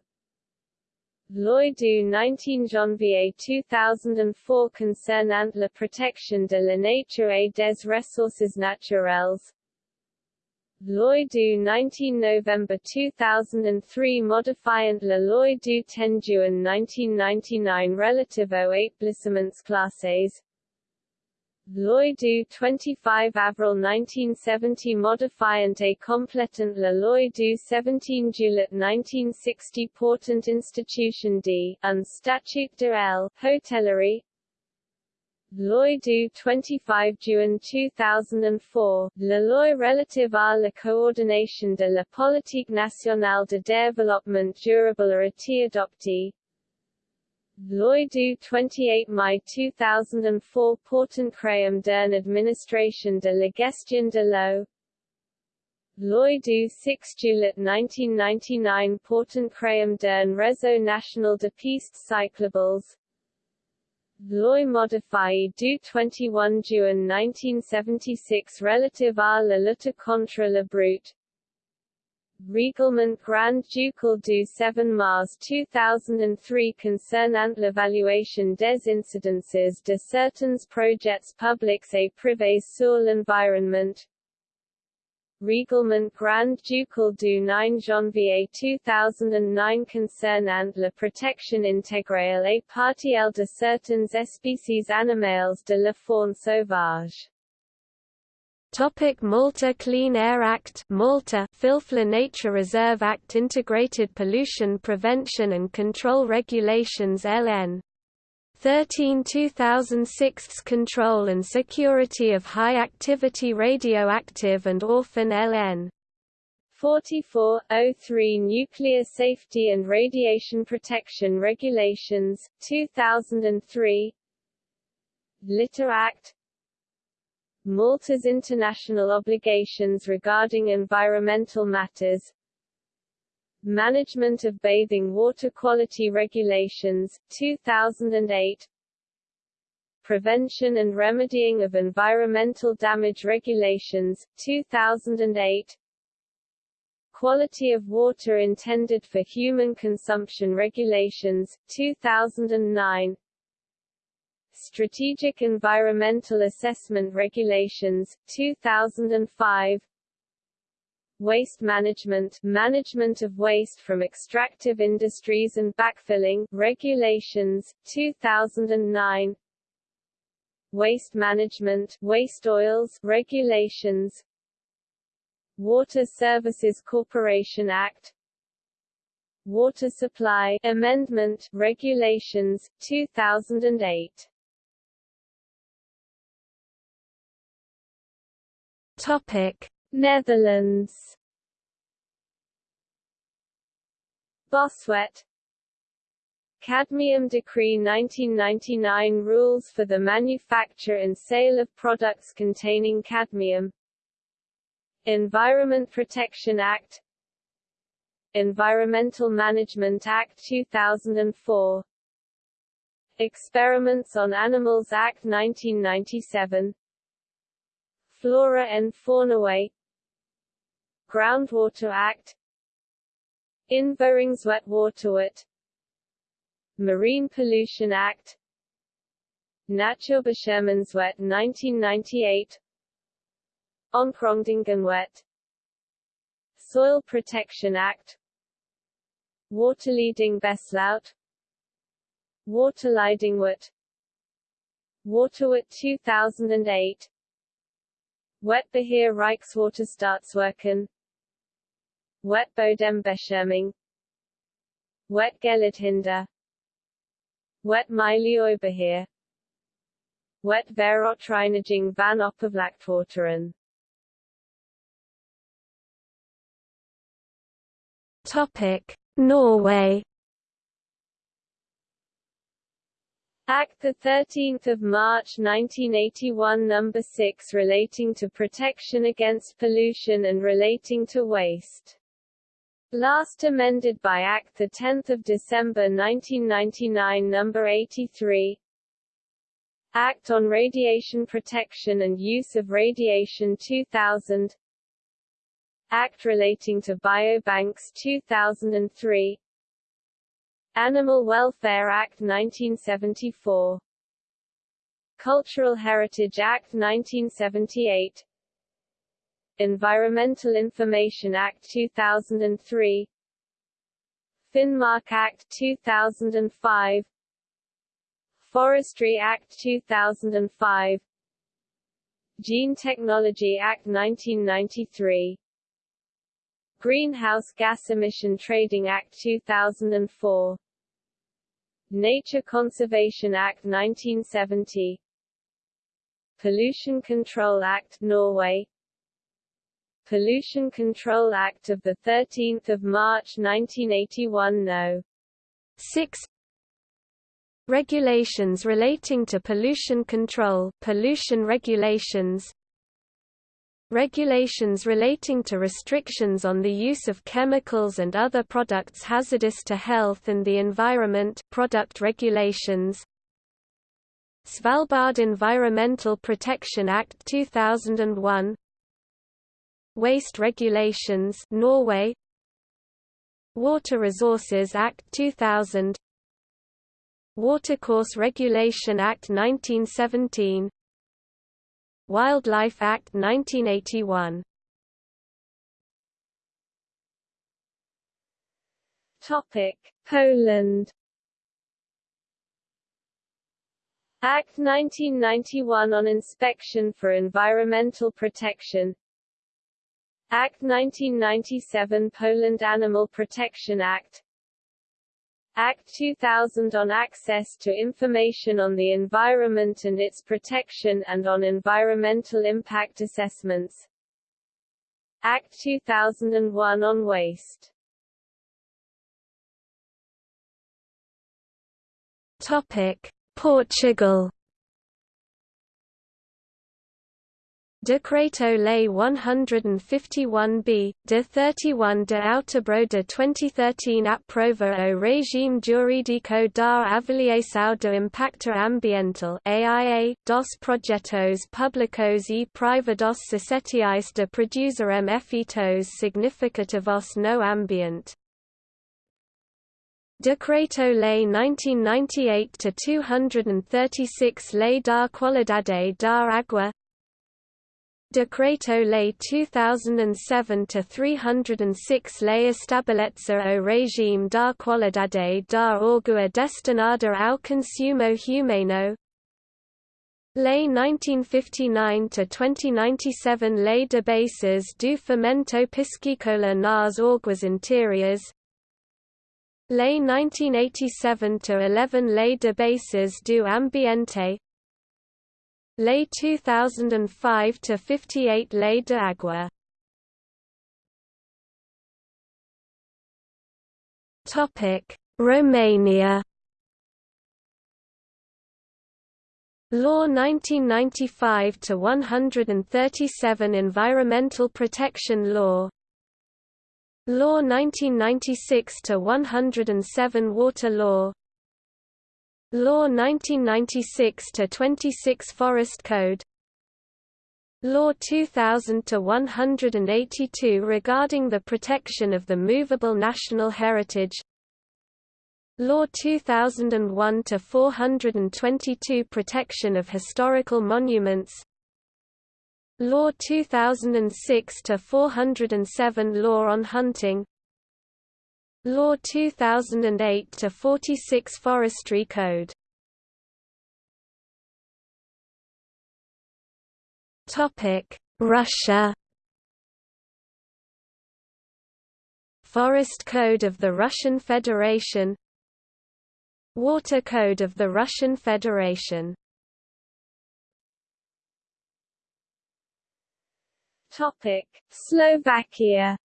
Loi du 19 janvier 2004 concernant la protection de la nature et des ressources naturelles. Loi du 19 novembre 2003 modifiant la loi du 10 juin 1999 relative aux établissements classés. Loi du 25 avril 1970 modifiant et complétant la loi du 17 juillet 1960 portant institution d. un statut de l. hotellerie Loi du 25 juin 2004, la loi relative à la coordination de la politique nationale de développement durable a été adoptée. Loi du 28 mai 2004 portant créum d'une administration de la gestion de l'eau. Loi du 6 juillet 1999 Portant créum d'un réseau national de pistes cyclables. Loi modifiée du 21 juin 1976 relative à la lutte contre la brute Règlement Grand Ducal du 7 mars 2003 concernant l'évaluation des incidences de certains projets publics et privés sur l'environnement Règlement Grand Ducal du 9 janvier 2009 concernant la protection intégrale et partielle de certaines espèces animales de la faune sauvage. Topic Malta Clean Air Act Malta Filfla Nature Reserve Act Integrated Pollution Prevention and Control Regulations LN 13 2006 Control and Security of High-Activity Radioactive and Orphan LN 4403 Nuclear Safety and Radiation Protection Regulations, 2003 Litter Act Malta's international obligations regarding environmental matters. Management of Bathing Water Quality Regulations, 2008 Prevention and Remedying of Environmental Damage Regulations, 2008 Quality of Water Intended for Human Consumption Regulations, 2009 Strategic Environmental Assessment Regulations, 2005 Waste Management Management of Waste from Extractive Industries and Backfilling Regulations, 2009 Waste Management Waste Oils Regulations. Water Services Corporation Act. Water Supply Amendment Regulations, 2008 Topic Netherlands. Boswet Cadmium Decree 1999 Rules for the manufacture and sale of products containing cadmium. Environment Protection Act. Environmental Management Act 2004 Experiments on Animals Act 1997 Flora and Fauna Groundwater Act Invoeringswetwaterwet Marine Pollution Act Natuurbeschermingswet 1998 Ontgrondingenwet Soil Protection Act Waterleiding Besluit Waterleidingwet Waterwet 2008 Wetbeheer Reichswaterstaatswerken Wetbodembescherming Wetgeluidhinder Wetmilieubeheer Wetverontreiniging van oppervlaktewateren Topic Norway Act 13 March 1981 No. 6 relating to protection against pollution and relating to waste Last amended by Act 10 December 1999 No. 83 Act on Radiation Protection and Use of Radiation 2000 Act relating to biobanks 2003 Animal Welfare Act 1974 Cultural Heritage Act 1978 Environmental Information Act 2003 Finnmark Act 2005 Forestry Act 2005 Gene Technology Act 1993 Greenhouse Gas Emission Trading Act 2004 Nature Conservation Act 1970 Pollution Control Act Norway. Pollution Control Act of 13 March 1981 No. 6 Regulations relating to pollution control pollution regulations Regulations relating to restrictions on the use of chemicals and other products hazardous to health and the environment product regulations. Svalbard Environmental Protection Act 2001 Waste Regulations Norway. Water Resources Act 2000 Watercourse Regulation Act 1917 Wildlife Act 1981 Topic Poland. Act 1991 on inspection for environmental protection. Act 1997 Poland Animal Protection Act Act 2000 on access to information on the environment and its protection and on environmental impact assessments. Act 2001 on waste. Topic. Portugal Decreto-Lei 151b, de 31 de outubro de 2013 aprova o regime jurídico da avaliação do impacto ambiental AIA, dos projetos públicos e privados societais de produzirem efeitos significativos no ambiente. Decreto-Lei 1998-236 Lei da Qualidade da Água Decreto-Lei 2007-306 Lei estabelece o regime da qualidade da água destinada ao consumo humano. Lei 1959-2097 Lei de bases do fomento piscícola nas águas interiores. Lei 1987-11 Lei de bases do ambiente Lei 2005-58 Lei de Água Topic: Romania. Law 1995 to 137 Environmental Protection Law. Law 1996 to 107 Water Law Law 1996-26 Forest Code. Law 2000-182 regarding the protection of the movable national heritage. Law 2001-422 Protection of historical monuments. Law 2006-407 Law on hunting Law 2008-46 Forestry Code. Topic Russia. Forest Code of the Russian Federation. Water Code of the Russian Federation. Topic: Slovakia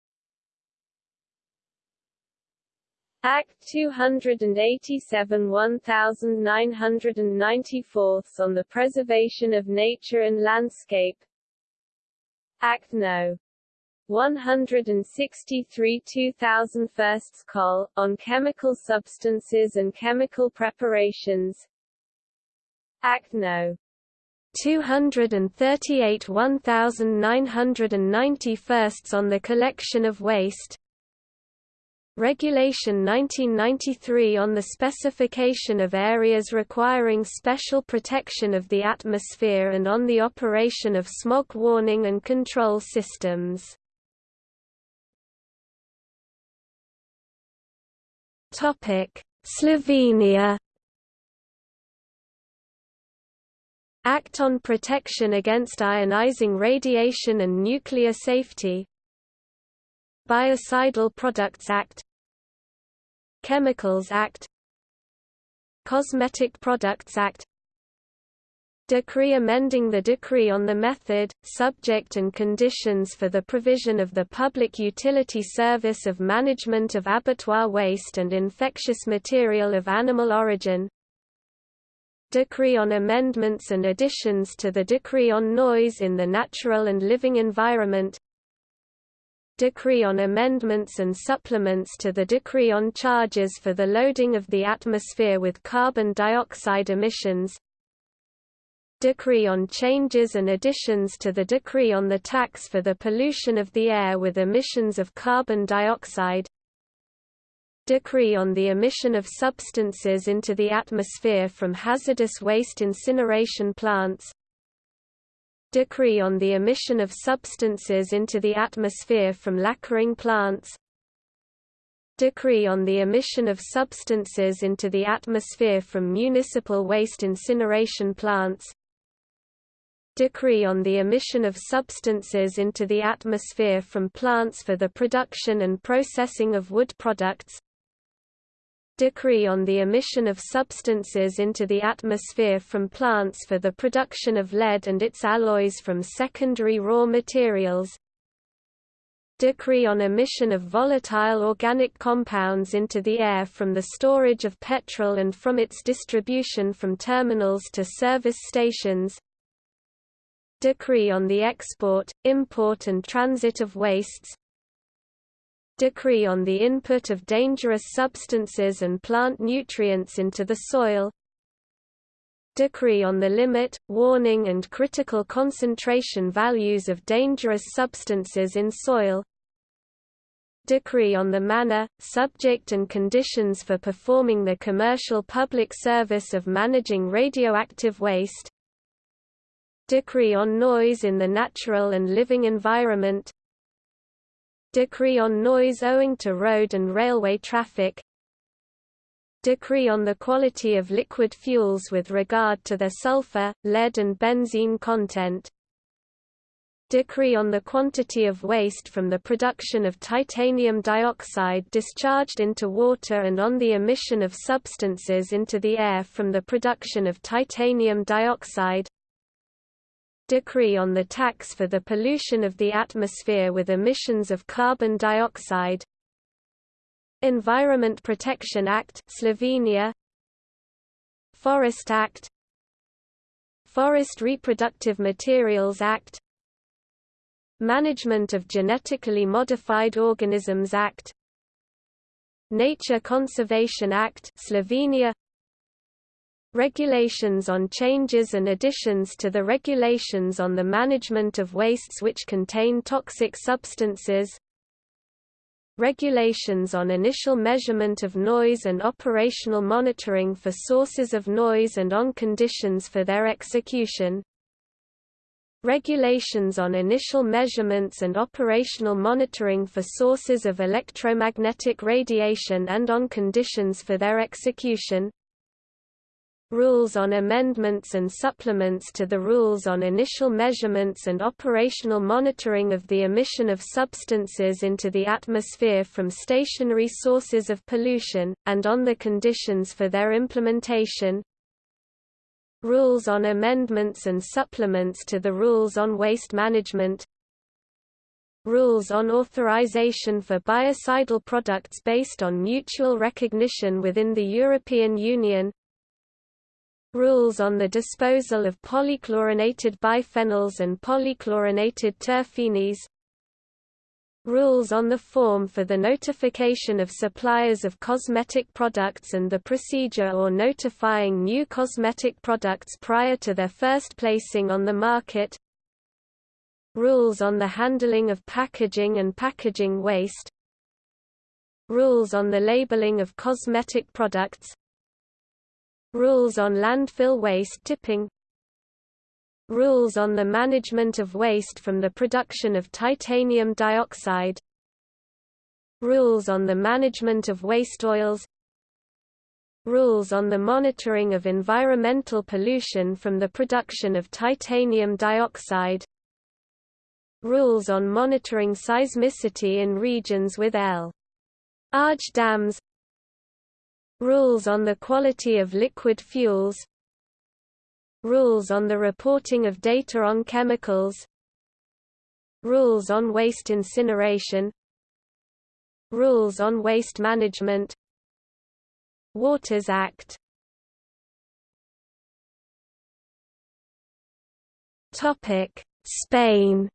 Act 287 1994 on the Preservation of Nature and Landscape Act No. 163 2001 Col. on chemical substances and chemical preparations Act No. 238 1991 on the collection of waste Regulation 1993 on the specification of areas requiring special protection of the atmosphere and on the operation of smog warning and control systems. Slovenia Act on Protection Against Ionizing Radiation and Nuclear Safety Biocidal Products Act Chemicals Act Cosmetic Products Act Decree amending the decree on the method, subject and conditions for the provision of the public utility service of management of abattoir waste and infectious material of animal origin Decree on amendments and additions to the Decree on Noise in the Natural and Living Environment Decree on amendments and supplements to the Decree on charges for the loading of the atmosphere with carbon dioxide emissions Decree on changes and additions to the Decree on the tax for the pollution of the air with emissions of carbon dioxide Decree on the emission of substances into the atmosphere from hazardous waste incineration plants Decree on the emission of substances into the atmosphere from lacquering plants Decree on the emission of substances into the atmosphere from municipal waste incineration plants Decree on the emission of substances into the atmosphere from plants for the production and processing of wood products Decree on the emission of substances into the atmosphere from plants for the production of lead and its alloys from secondary raw materials. Decree on emission of volatile organic compounds into the air from the storage of petrol and from its distribution from terminals to service stations. Decree on the export, import and transit of wastes Decree on the input of dangerous substances and plant nutrients into the soil Decree on the limit, warning and critical concentration values of dangerous substances in soil Decree on the manner, subject and conditions for performing the commercial public service of managing radioactive waste Decree on noise in the natural and living environment Decree on noise owing to road and railway traffic. Decree on the quality of liquid fuels with regard to their sulfur, lead and benzene content. Decree on the quantity of waste from the production of titanium dioxide discharged into water and on the emission of substances into the air from the production of titanium dioxide Decree on the tax for the pollution of the atmosphere with emissions of carbon dioxide. Environment Protection Act Slovenia. Forest Act. Forest Reproductive Materials Act. Management of Genetically Modified Organisms Act. Nature Conservation Act Slovenia Regulations on changes and additions to the regulations on the management of wastes which contain toxic substances Regulations on initial measurement of noise and operational monitoring for sources of noise and on conditions for their execution Regulations on initial measurements and operational monitoring for sources of electromagnetic radiation and on conditions for their execution Rules on amendments and supplements to the rules on initial measurements and operational monitoring of the emission of substances into the atmosphere from stationary sources of pollution, and on the conditions for their implementation. Rules on amendments and supplements to the rules on waste management Rules on authorization for biocidal products based on mutual recognition within the European Union Rules on the disposal of polychlorinated biphenyls and polychlorinated terphenes Rules on the form for the notification of suppliers of cosmetic products and the procedure or notifying new cosmetic products prior to their first placing on the market. Rules on the handling of packaging and packaging waste. Rules on the labeling of cosmetic products Rules on landfill waste tipping Rules on the management of waste from the production of titanium dioxide Rules on the management of waste oils Rules on the monitoring of environmental pollution from the production of titanium dioxide Rules on monitoring seismicity in regions with L. Arch dams Rules on the quality of liquid fuels Rules on the reporting of data on chemicals Rules on waste incineration Rules on waste management Waters Act. Topic Spain.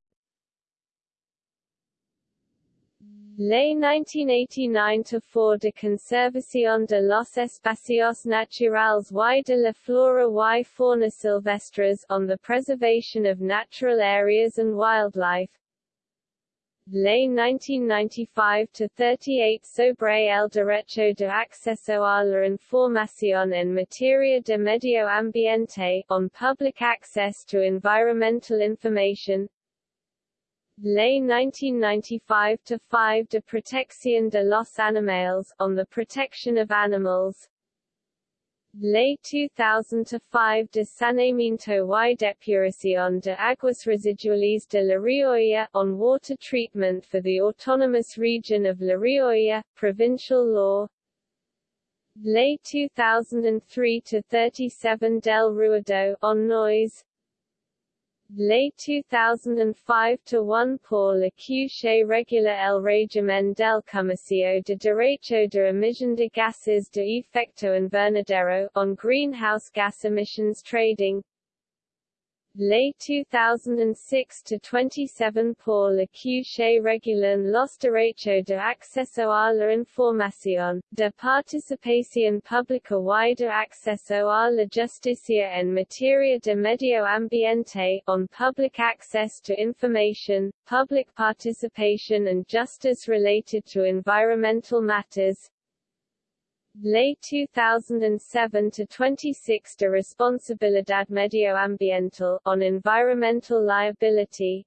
Ley 1989-4 de Conservación de los Espacios Naturales y de la Flora y Fauna Silvestres on the Preservation of Natural Areas and Wildlife. Ley 1995-38 sobre el derecho de acceso a la información en materia de medio ambiente, on public access to environmental information Ley 1995-5 de Protección de los Animales, on the protection of animals. Ley 2000-5 de Saneamiento y Depuración de Aguas Residuales de La Rioja, on water treatment for the autonomous region of La Rioja, provincial law. Ley 2003-37 del Ruido, on noise Ley 2005-1 por la que regula el régimen del comercio de derecho de emisión de gases de efecto invernadero on greenhouse gas emissions trading Ley 2006-27 por la que regulan los derechos de acceso a la información, de participación pública y de acceso a la justicia en materia de medio ambiente, on public access to information, public participation and justice related to environmental matters, Ley 2007-26 de Responsabilidad Medioambiental on Environmental Liability.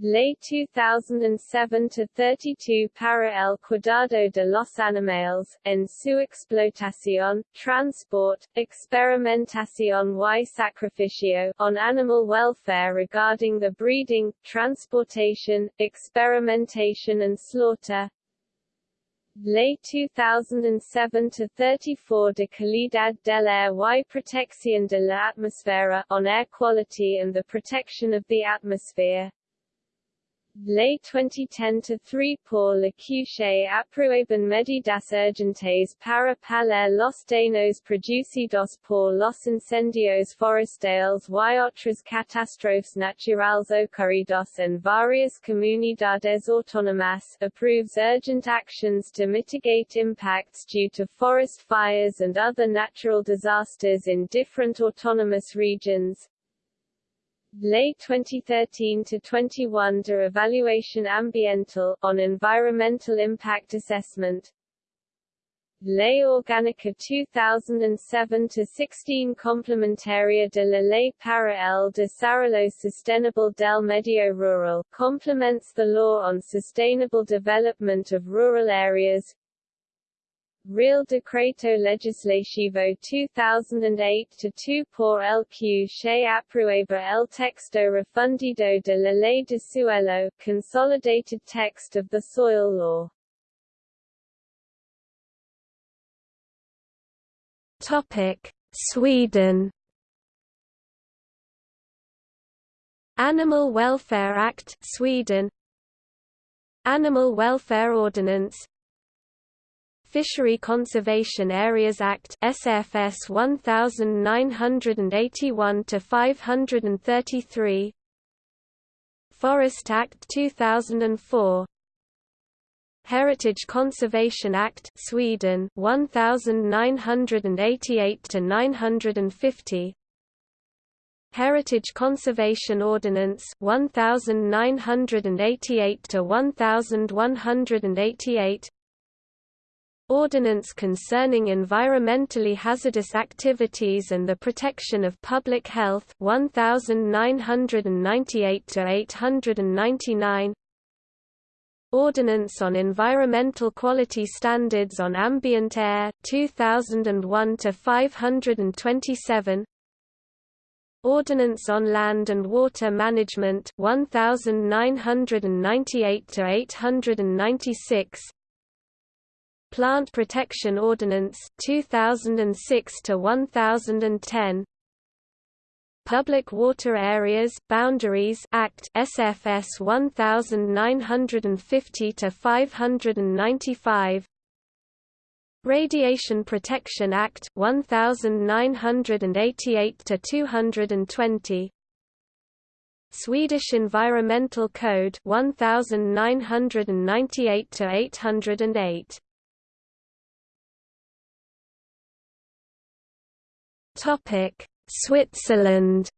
Ley 2007 to 32 para el cuidado de los animales, en su explotación, transport, experimentación y sacrificio, on animal welfare regarding the breeding, transportation, experimentation and slaughter Ley 2007-34 de Calidad del Aire y Protección de la Atmosfera on air quality and the protection of the atmosphere. Ley 2010-3 por la que aprueban medidas urgentes para paler los daños producidos por los incendios forestales y otras catástrofes naturales ocurridos en varias comunidades autónomas, approves urgent actions to mitigate impacts due to forest fires and other natural disasters in different autonomous regions, Ley 2013-21 de Evaluación Ambiental, on Environmental Impact Assessment. Ley Orgánica 2007-16 Complementaria de la Ley para el Desarrollo Sostenible del Medio Rural, complements the law on sustainable development of rural areas, Real Decreto Legislativo 2008-2 por el que se aprueba el texto refundido de la Ley de Suelo, Consolidated Text of the Soil Law. Topic: Sweden. Animal Welfare Act Sweden Animal Welfare Ordinance Fishery Conservation Areas Act SFS 1981 to 533 Forest Act 2004 Heritage Conservation Act Sweden 1988 to 950 Heritage Conservation Ordinance 1988 to 1188 Ordinance concerning environmentally hazardous activities and the protection of public health 1998 to 899 Ordinance on Environmental Quality Standards on Ambient Air 2001 to 527 Ordinance on Land and Water Management 1998 to 896 Plant Protection Ordinance 2006 to 1010 Public Water Areas Boundaries Act SFS 1950 to 595 Radiation Protection Act 1988 to 220 Swedish Environmental Code 1998 to 808 Switzerland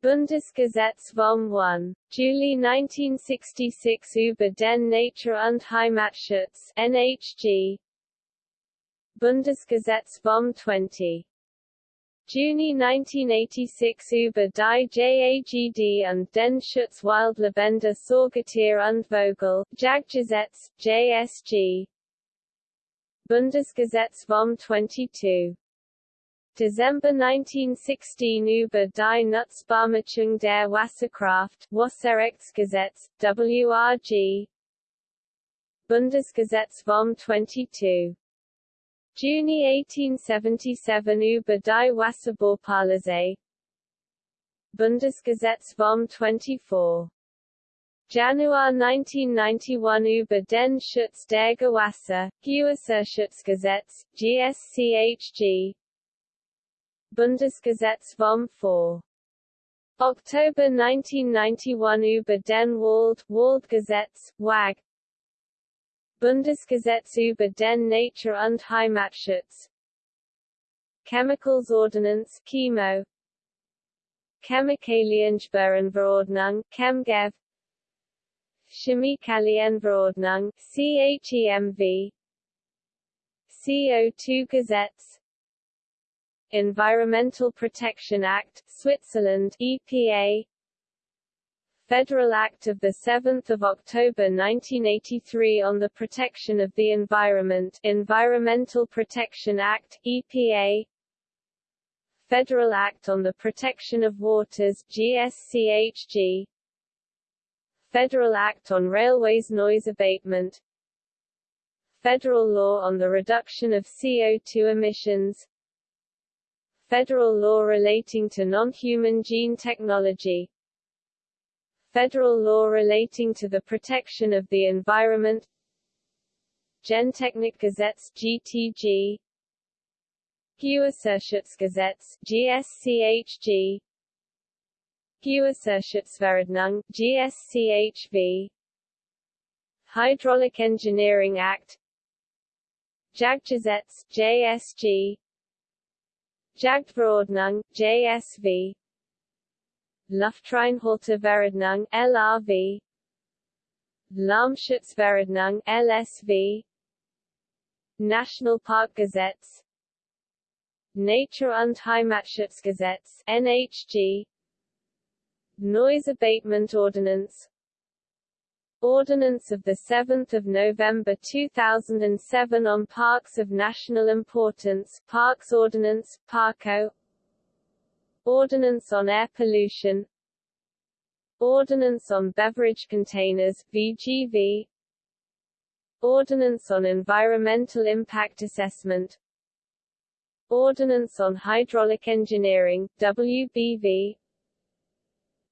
Bundesgesetz vom 1. Juli 1966 über den Natur- und Heimatschutz NHG Bundesgesetz vom 20. Juni 1986 über die JAGD und den Schutz wildlebender Säugetier und Vogel Jagdgesetz, JSG Bundesgesetz vom 22. Dezember 1916 über die Nutzbarmachung der Wasserkraft Wasserrechtsgesetz, WRG Bundesgesetz vom 22. Juni 1877 über die Wasserbaupolizei Bundesgesetz vom 24. Januar 1991 über den Schutz der Gewässer, Gewässerschutzgesetz, GSCHG Bundesgesetz vom 4. Oktober 1991 über den Wald, Waldgesetz, WAG Bundesgesetz über den Natur- und Heimatschutz Chemicals Ordinance Chemo. Chemikaliensperrenverordnung Chemgev Chemikalienverordnung CHEMV CO2 Gesetz Environmental Protection Act Switzerland EPA Federal Act of 7 October 1983 on the Protection of the Environment Environmental Protection Act, EPA Federal Act on the Protection of Waters GSCHG Federal Act on Railways Noise Abatement. Federal Law on the Reduction of CO2 Emissions. Federal Law relating to non-human gene technology. Federal law relating to the protection of the environment. Gentechnikgesetz GTG Gewässerschutzgesetz GSCHG Gewässerschutzverordnung GSCHV Hydraulic Engineering Act. Jagdgesetz JSG Jagdverordnung JSV Luftreinhalteverordnung LRV Lärmschutzverordnung LSV National Park Gesetz. Nature und Heimatschutzgesetz NHG Noise Abatement Ordinance. Ordinance of 7 November 2007 on Parks of National Importance Parks Ordinance, PARCO. Ordinance on Air Pollution. Ordinance on Beverage Containers VGV Ordinance on Environmental Impact Assessment. Ordinance on Hydraulic Engineering WBV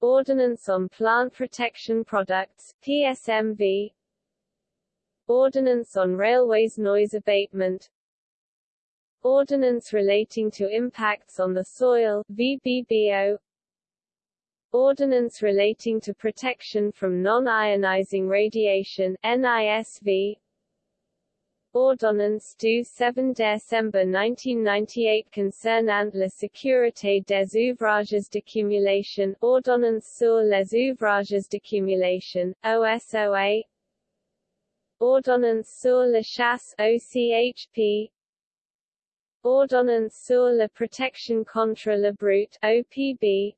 Ordinance on Plant Protection Products PSMV Ordinance on Railways Noise Abatement. Ordinance relating to impacts on the soil VBBO Ordinance relating to protection from non-ionizing radiation NISV Ordonnance du 7 décembre 1998 concernant la sécurité des ouvrages d'accumulation. Ordonnance sur les ouvrages d'accumulation, OSOA Ordonnance sur la chasse OCHP Ordonnance sur la protection contre la bruit OPB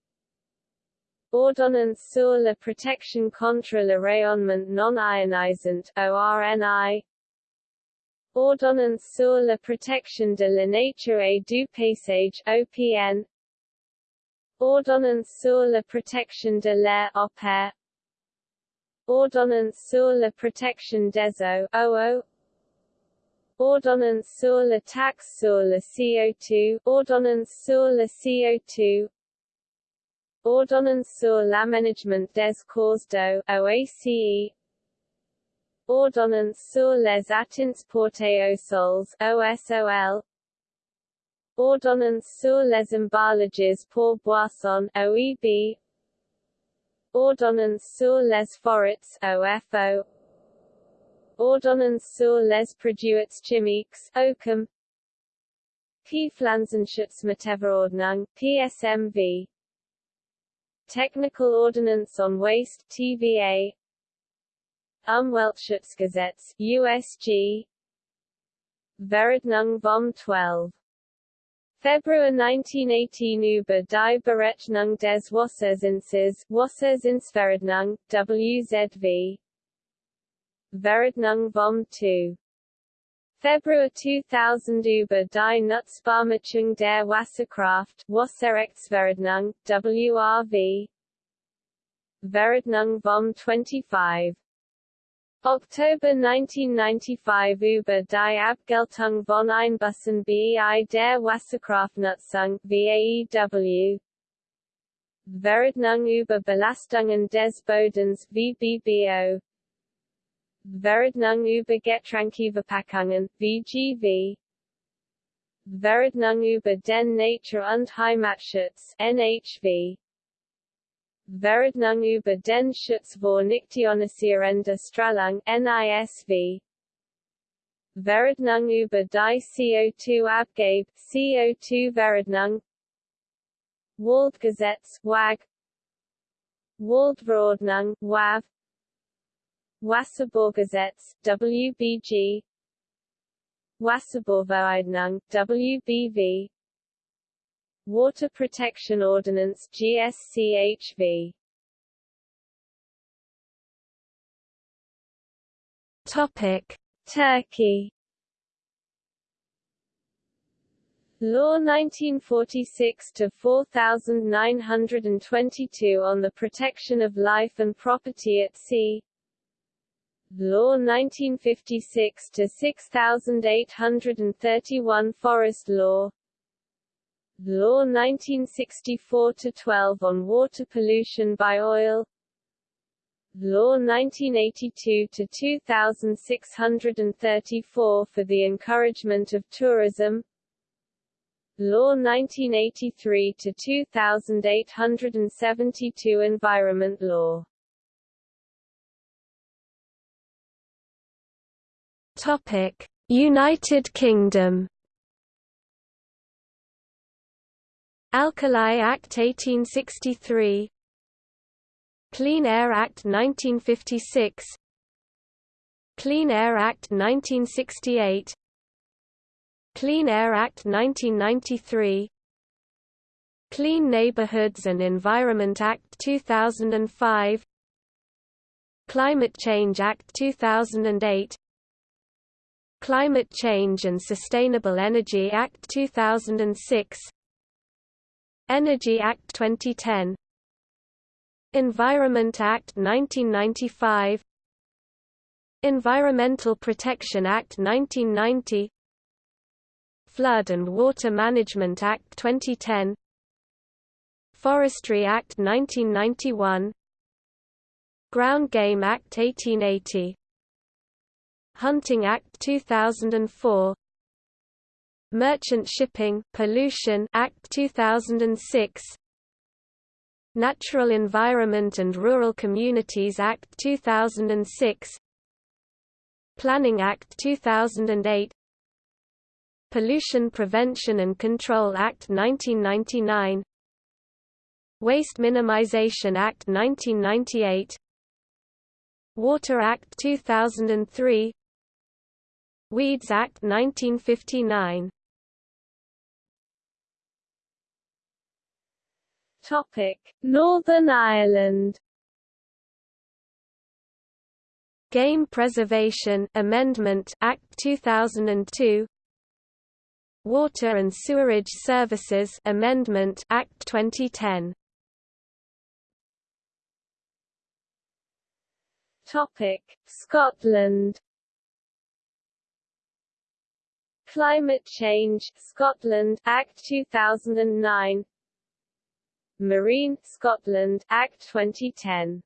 Ordonnance sur la protection contre le rayonnement non ionisant ORNI Ordonnance sur la protection de la nature et du paysage OPN Ordonnance sur la protection de l'air OPAIR Ordonnance sur la protection des eaux OEaux Ordonnance sur la taxe sur le CO2 Ordonnance sur le CO2 Ordonnance sur l'aménagement des cours d'eau OACE Ordonnance sur les atteintes portées aux sols OSOL Ordonnance sur les emballages pour boissons OEB Ordonnance sur les forêts OFO Ordonnance sur les produits chimiques OCHEM P. Pflanzenschutzmittelverordnung PSMV Technical Ordinance on Waste TVA Umweltschutzgesetz USG Verordnung vom 12 Februar 1918 über die Berechnung des Wasserzinses Wasserzinsverordnung WZV Verordnung vom 2 Februar 2000 über die Nutzbarmachung der Wasserkraft Wasserrechtsverordnung WRV Verordnung vom 25 Oktober 1995 über die Abgeltung von Einbußen bei der Wasserkraftnutzung VAEW Verordnung über Belastungen des Bodens VBBO Verordnung über Getränkeverpackungen, VGV Verordnung über den Natur- und Heimatschutz, NHV Verordnung über den Schutz vor nichtionisierender Strahlung, NISV Verordnung über die CO2-Abgabe, CO2-Verordnung Waldgesetz, WAG Waldverordnung, WAV Wasserbaugesetz, WBG Wasserbauverordnung, WBV Water Protection Ordinance GSCHV Topic. Turkey. Law 1946 to 4922 on the protection of life and property at sea. Law 1956 to 6831 Forest Law Law 1964 to 12 on water pollution by oil. Law 1982 to 2634 for the encouragement of tourism. Law 1983 to 2872 Environment Law. Topic: United Kingdom. Alkali Act 1863 Clean Air Act 1956 Clean Air Act 1968 Clean Air Act 1993 Clean Neighborhoods and Environment Act 2005 Climate Change Act 2008 Climate Change and Sustainable Energy Act 2006 Energy Act 2010 Environment Act 1995 Environmental Protection Act 1990 Flood and Water Management Act 2010 Forestry Act 1991 Ground Game Act 1880 Hunting Act 2004 Merchant Shipping Pollution Act 2006 Natural Environment and Rural Communities Act 2006 Planning Act 2008 Pollution Prevention and Control Act 1999 Waste Minimization Act 1998 Water Act 2003 Weeds Act 1959 Topic: Northern Ireland. Game Preservation Amendment Act 2002 Water and Sewerage Services Amendment Act 2010 Topic: Scotland. Climate Change Scotland Act 2009 Marine, Scotland, Act 2010.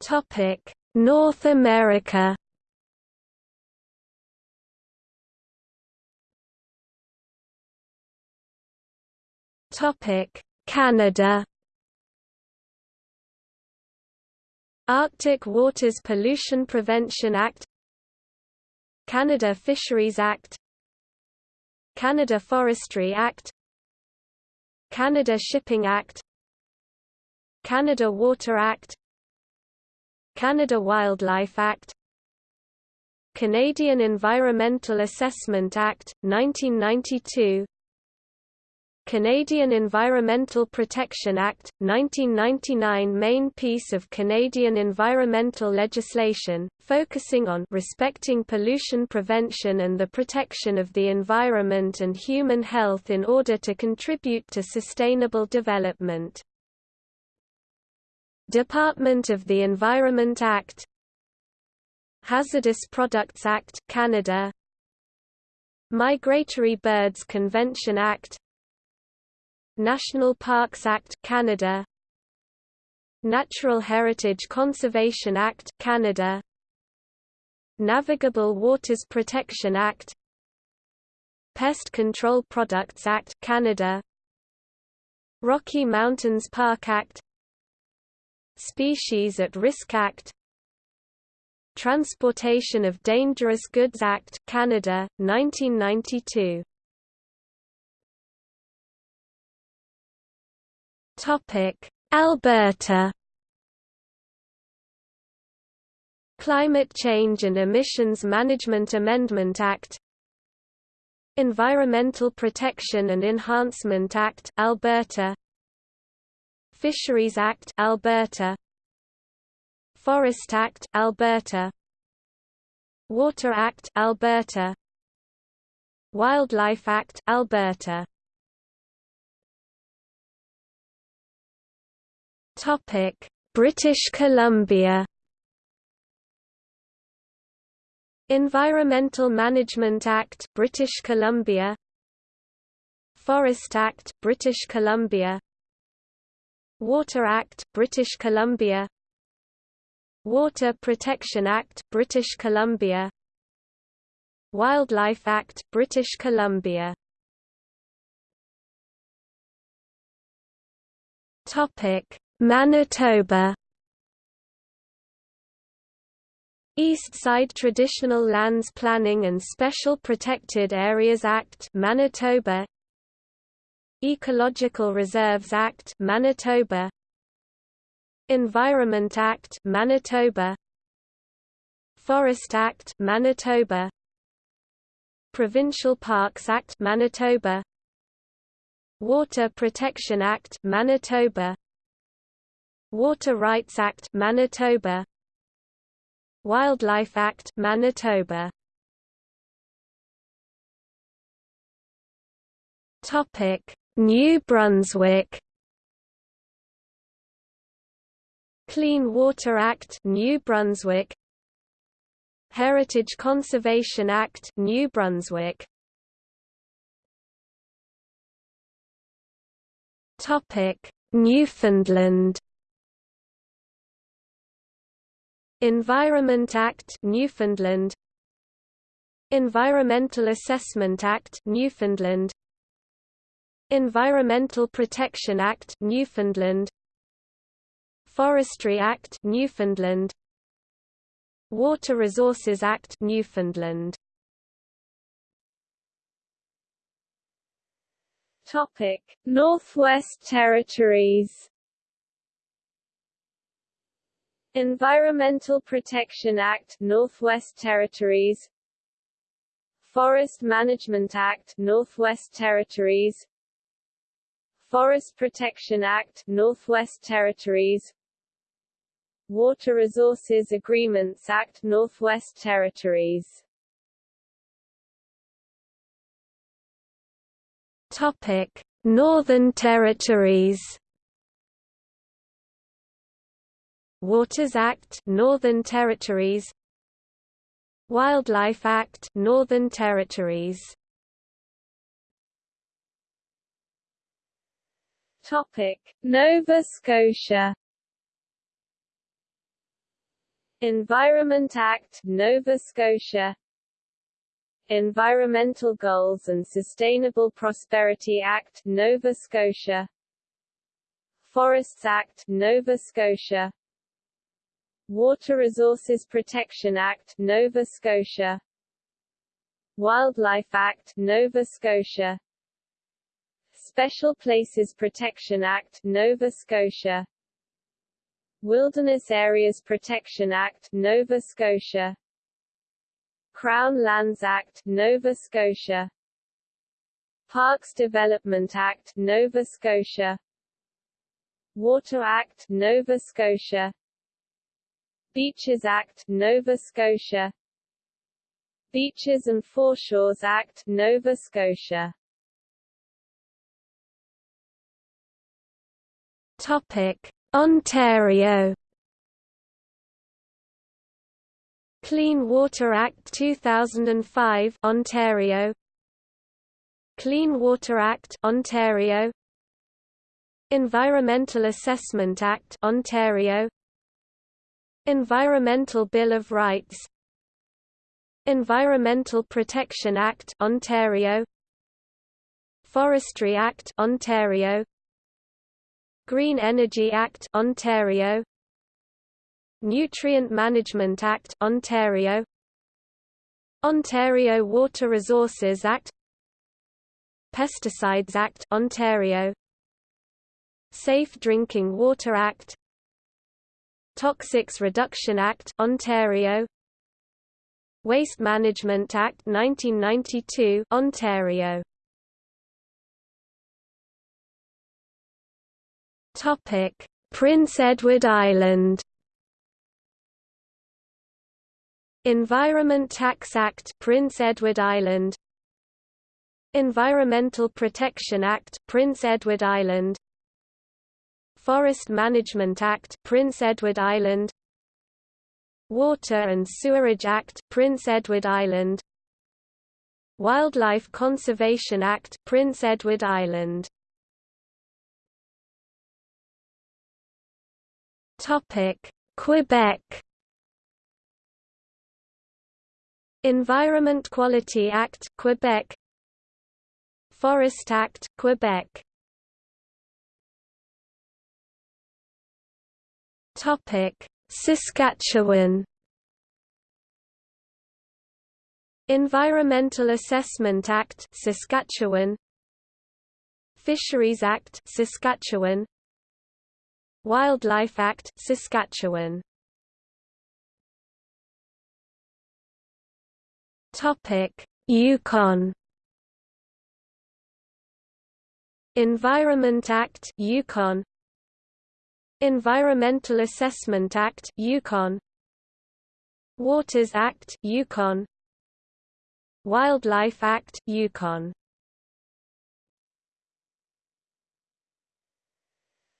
Topic: North America. Topic: Canada. Arctic Waters Pollution Prevention Act Canada Fisheries Act Canada Forestry Act Canada Shipping Act Canada Water Act Canada Wildlife Act Canadian Environmental Assessment Act, 1992 Canadian Environmental Protection Act, 1999 main piece of Canadian environmental legislation, focusing on respecting pollution prevention and the protection of the environment and human health in order to contribute to sustainable development. Department of the Environment Act Hazardous Products Act Canada Migratory Birds Convention Act National Parks Act Canada. Natural Heritage Conservation Act Canada. Navigable Waters Protection Act. Pest Control Products Act Canada. Rocky Mountains Park Act. Species at Risk Act. Transportation of Dangerous Goods Act Canada 1992 Topic. Alberta. Climate Change and Emissions Management Amendment Act. Environmental Protection and Enhancement Act Alberta. Fisheries Act Alberta. Forest Act Alberta. Water Act Alberta. Wildlife Act Alberta Topic. British Columbia. Environmental Management Act British Columbia. Forest Act British Columbia. Water Act, British Columbia. Water Protection Act, British Columbia. Wildlife Act, British Columbia. Topic: Manitoba. East Side Traditional Lands Planning and Special Protected Areas Act Manitoba. Ecological Reserves Act Manitoba. Environment Act Manitoba. Forest Act Manitoba. Provincial Parks Act Manitoba. Water Protection Act Manitoba Water Rights Act Manitoba. Wildlife Act Manitoba. Topic New Brunswick. Clean Water Act New Brunswick. Heritage Conservation Act New Brunswick. Topic Newfoundland Environment Act Newfoundland. Environmental Assessment Act Newfoundland. Environmental Protection Act Newfoundland. Forestry Act Newfoundland. Water Resources Act Newfoundland. Topic Northwest Territories Environmental Protection Act Northwest Territories. Forest Management Act Northwest Territories. Forest Protection Act Northwest Territories. Water Resources Agreements Act Northwest Territories. Topic Northern Territories Waters Act Northern Territories Wildlife Act Northern Territories Topic: Nova Scotia Environment Act Nova Scotia Environmental Goals and Sustainable Prosperity Act Nova Scotia Forests Act Nova Scotia Water Resources Protection Act Nova Scotia. Wildlife Act Nova Scotia. Special Places Protection Act Nova Scotia. Wilderness Areas Protection Act Nova Scotia. Crown Lands Act Nova Scotia. Parks Development Act Nova Scotia. Water Act Nova Scotia Beaches Act Nova Scotia. Beaches and Foreshores Act Nova Scotia. Topic. Ontario. Clean Water Act 2005 Ontario. Clean Water Act Ontario. Environmental Assessment Act Ontario Environmental Bill of Rights Environmental Protection Act Ontario Forestry Act Ontario Green Energy Act Ontario Nutrient Management Act Ontario Ontario Water Resources Act Pesticides Act Ontario Safe Drinking Water Act Toxics Reduction Act Ontario. Waste Management Act 1992 Ontario. Topic. Prince Edward Island. Environment Tax Act Prince Edward Island. Environmental Protection Act Prince Edward Island Forest Management Act Prince Edward Island. Water and Sewerage Act Prince Edward Island. Wildlife Conservation Act Prince Edward Island. Topic Quebec. Environment Quality Act Quebec. Forest Act Quebec Topic: Saskatchewan. Environmental Assessment Act Saskatchewan. Fisheries Act Saskatchewan. Wildlife Act Saskatchewan. Topic Yukon. Environment Act Yukon Environmental Assessment Act Yukon. Waters Act Yukon. Wildlife Act Yukon.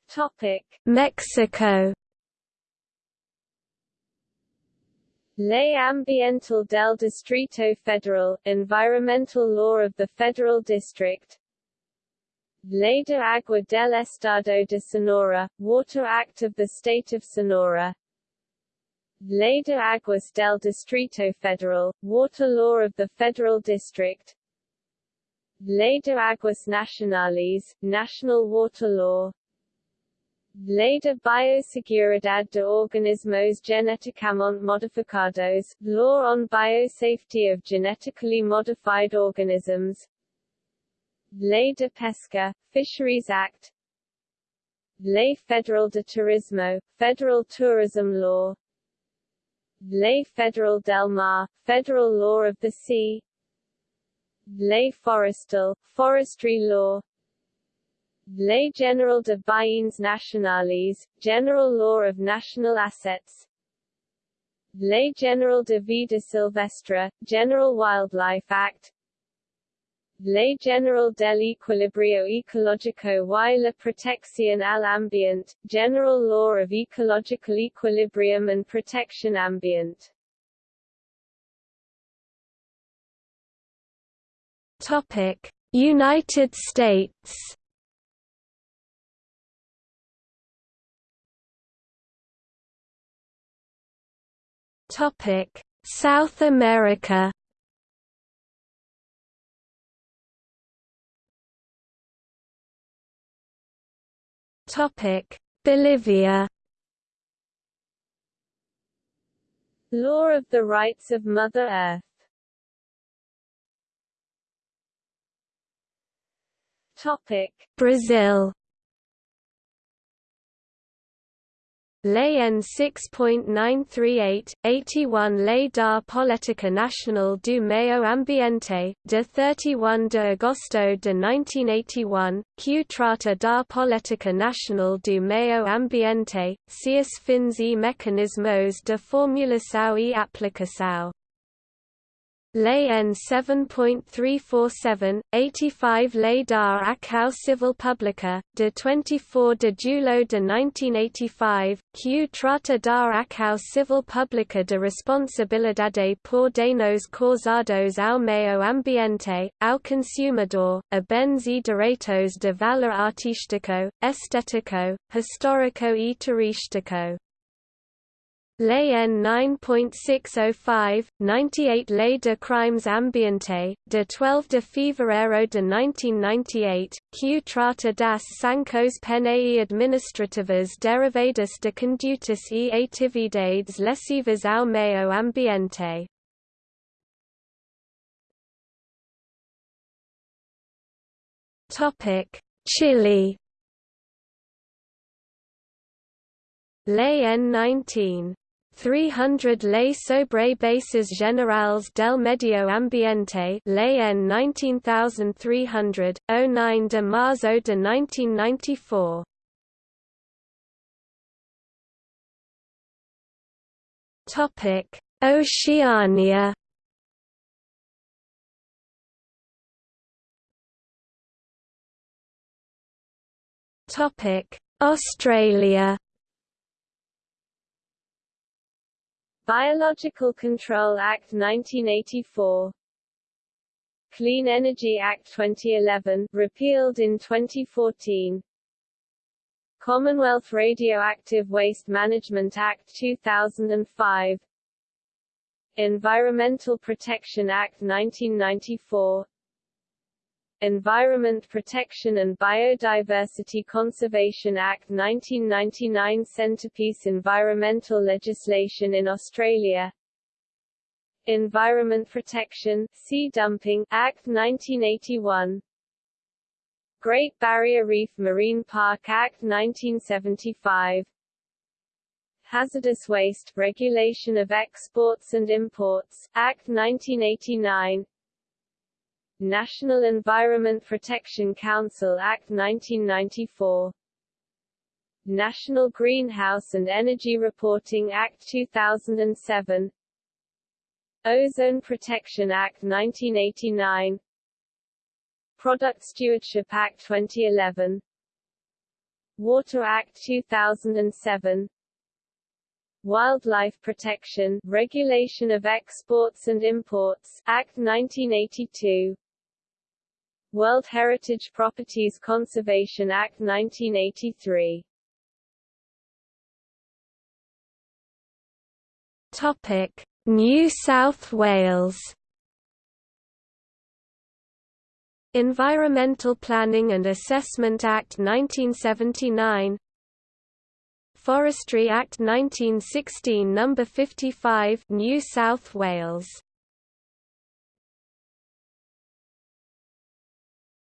Topic. Mexico. Ley Ambiental del Distrito Federal, Environmental Law of the Federal District Ley de Agua del Estado de Sonora, Water Act of the State of Sonora. Ley de Aguas del Distrito Federal, Water Law of the Federal District. Ley de Aguas Nacionales, National Water Law. Ley de Bioseguridad de Organismos Genéticamente Modificados, Law on Biosafety of Genetically Modified Organisms Ley de Pesca, Fisheries Act. Ley Federal de Turismo, Federal Tourism Law. Ley Federal del Mar, Federal Law of the Sea. Ley Forestal, Forestry Law. Ley General de Bienes Nacionales, General Law of National Assets. Ley General de Vida Silvestre, General Wildlife Act Ley General del Equilibrio Ecológico y la Protección al Ambiente, General Law of Ecological Equilibrium and Protection Ambient. Topic: United States. Topic: South America. Bolivia. Law of the Rights of Mother Earth. Topic Brazil Lei N 6.938, 81 Lei da Política Nacional do Meio Ambiente, de 31 de agosto de 1981, que trata da Política Nacional do Meio Ambiente, seus fins e mecanismos de formulação e aplicação. Lei N 7.347, 85 Lei da Ação Civil Pública, de 24 de julho de 1985, que trata dar Ação Civil Pública de responsabilidade por danos causados ao meio ambiente, ao consumidor, a bens e direitos de valor artístico, estético, histórico e turístico. Lei N 9.605, 98 Lei de Crimes Ambiente, de 12 de fevereiro de 1998, que trata das sanções penais e administrativas derivadas de condutas e atividades lesivas ao meio ambiente. Chile Lei N 19. 300 Lei sobre Bases Generales del Medio Ambiente Lei N 19300, 09 de marzo de 1994 Topic: Oceania. Australia. Biological Control Act 1984 Clean Energy Act 2011 repealed in 2014 Commonwealth Radioactive Waste Management Act 2005 Environmental Protection Act 1994 Environment Protection and Biodiversity Conservation Act 1999 Centrepiece Environmental legislation in Australia. Environment Protection Sea Dumping Act 1981 Great Barrier Reef Marine Park Act 1975 Hazardous Waste Regulation of Exports and Imports Act 1989 National Environment Protection Council Act 1994 National Greenhouse and Energy Reporting Act 2007 Ozone Protection Act 1989 Product Stewardship Act 2011 Water Act 2007 Wildlife Protection Regulation of Exports and Imports Act 1982 World Heritage Properties Conservation Act 1983 Topic: New South Wales. Environmental Planning and Assessment Act 1979 Forestry Act 1916 No. 55 New South Wales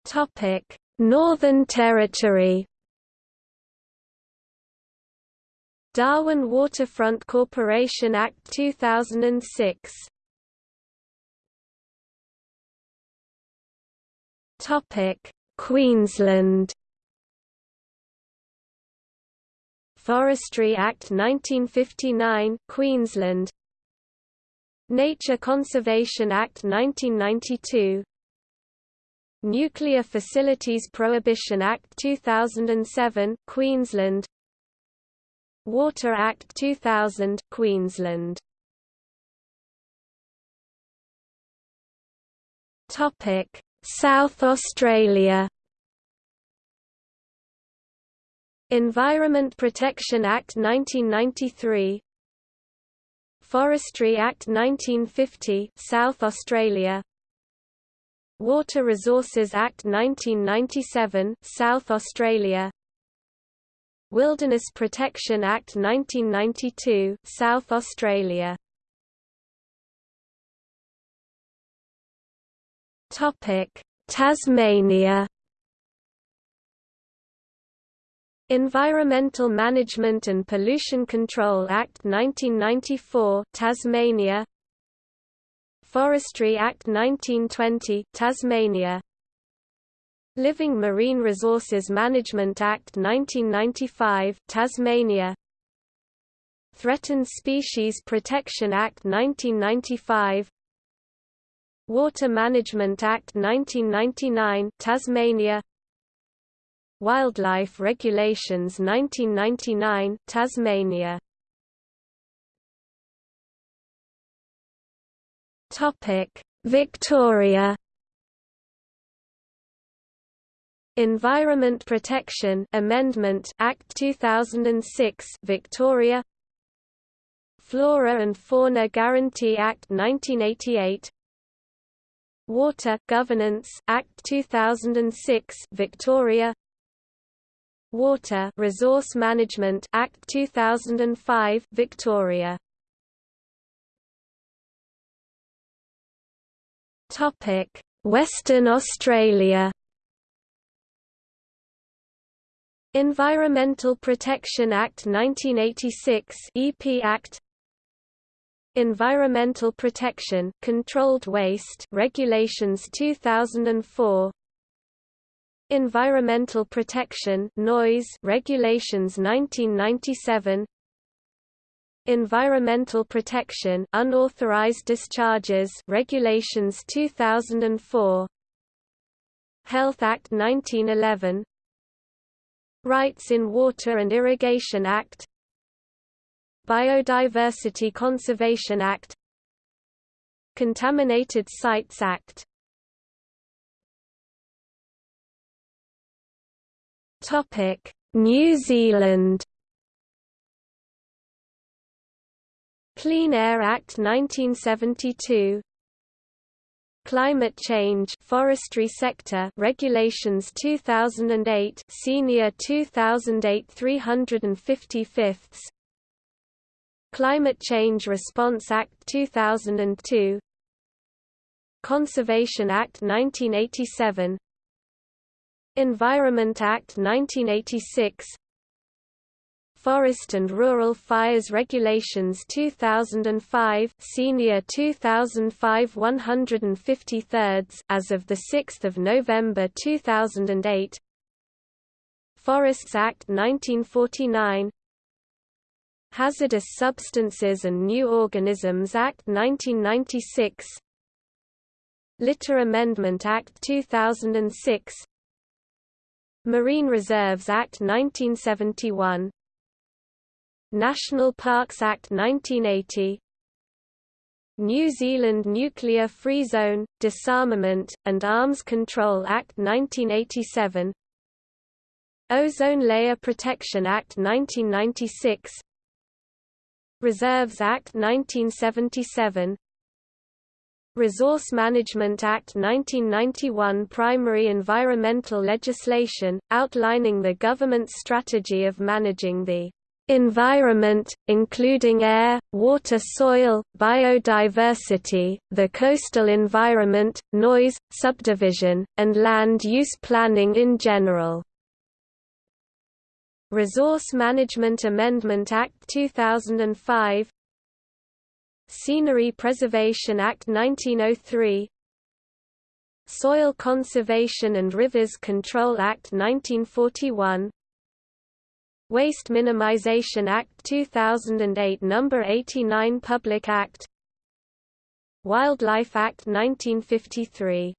Topic: Northern Territory. Darwin Waterfront Corporation Act 2006. Topic: Queensland. Forestry Act 1959 Queensland Nature Conservation Act 1992 Nuclear Facilities Prohibition Act 2007 Queensland. Water Act 2000 Queensland. Topic. South Australia. Environment Protection Act 1993 Forestry Act 1950 South Australia Water Resources Act 1997 South Australia. Wilderness Protection Act 1992 South Australia. Topic Tasmania. Environmental Management and Pollution Control Act 1994 Tasmania Forestry Act 1920 Tasmania. Living Marine Resources Management Act 1995 Tasmania. Threatened Species Protection Act 1995 Water Management Act 1999 Tasmania. Wildlife Regulations 1999 Tasmania Topic. Victoria. Environment Protection Amendment Act 2006 Victoria. Flora and Fauna Guarantee Act 1988 Water Governance Act 2006 Victoria. Water Resource Management Act 2005 Victoria Western Australia. Environmental Protection Act 1986 EP Act. Environmental Protection Controlled Waste Regulations 2004 Environmental Protection Noise Regulations 1997 Environmental Protection Unauthorized Discharges Regulations 2004 Health Act 1911 Rights in Water and Irrigation Act. Biodiversity Conservation Act. Contaminated Sites Act. Topic: New Zealand Clean Air Act 1972 Climate Change Forestry Sector Regulations 2008 Senior 2008 355 Climate Change Response Act 2002 Conservation Act 1987 Environment Act 1986 Forest and Rural Fires Regulations 2005 Senior 2005 153 as of the 6th of November 2008 Forests Act 1949 Hazardous Substances and New Organisms Act 1996 Litter Amendment Act 2006 Marine Reserves Act 1971 National Parks Act 1980 New Zealand Nuclear Free Zone, Disarmament, and Arms Control Act 1987 Ozone Layer Protection Act 1996 Reserves Act 1977 Resource Management Act 1991 primary environmental legislation, outlining the government's strategy of managing the environment, including air, water soil, biodiversity, the coastal environment, noise, subdivision, and land use planning in general. Resource Management Amendment Act 2005 Scenery Preservation Act 1903 Soil Conservation and Rivers Control Act 1941 Waste Minimization Act 2008 No. 89 Public Act Wildlife Act 1953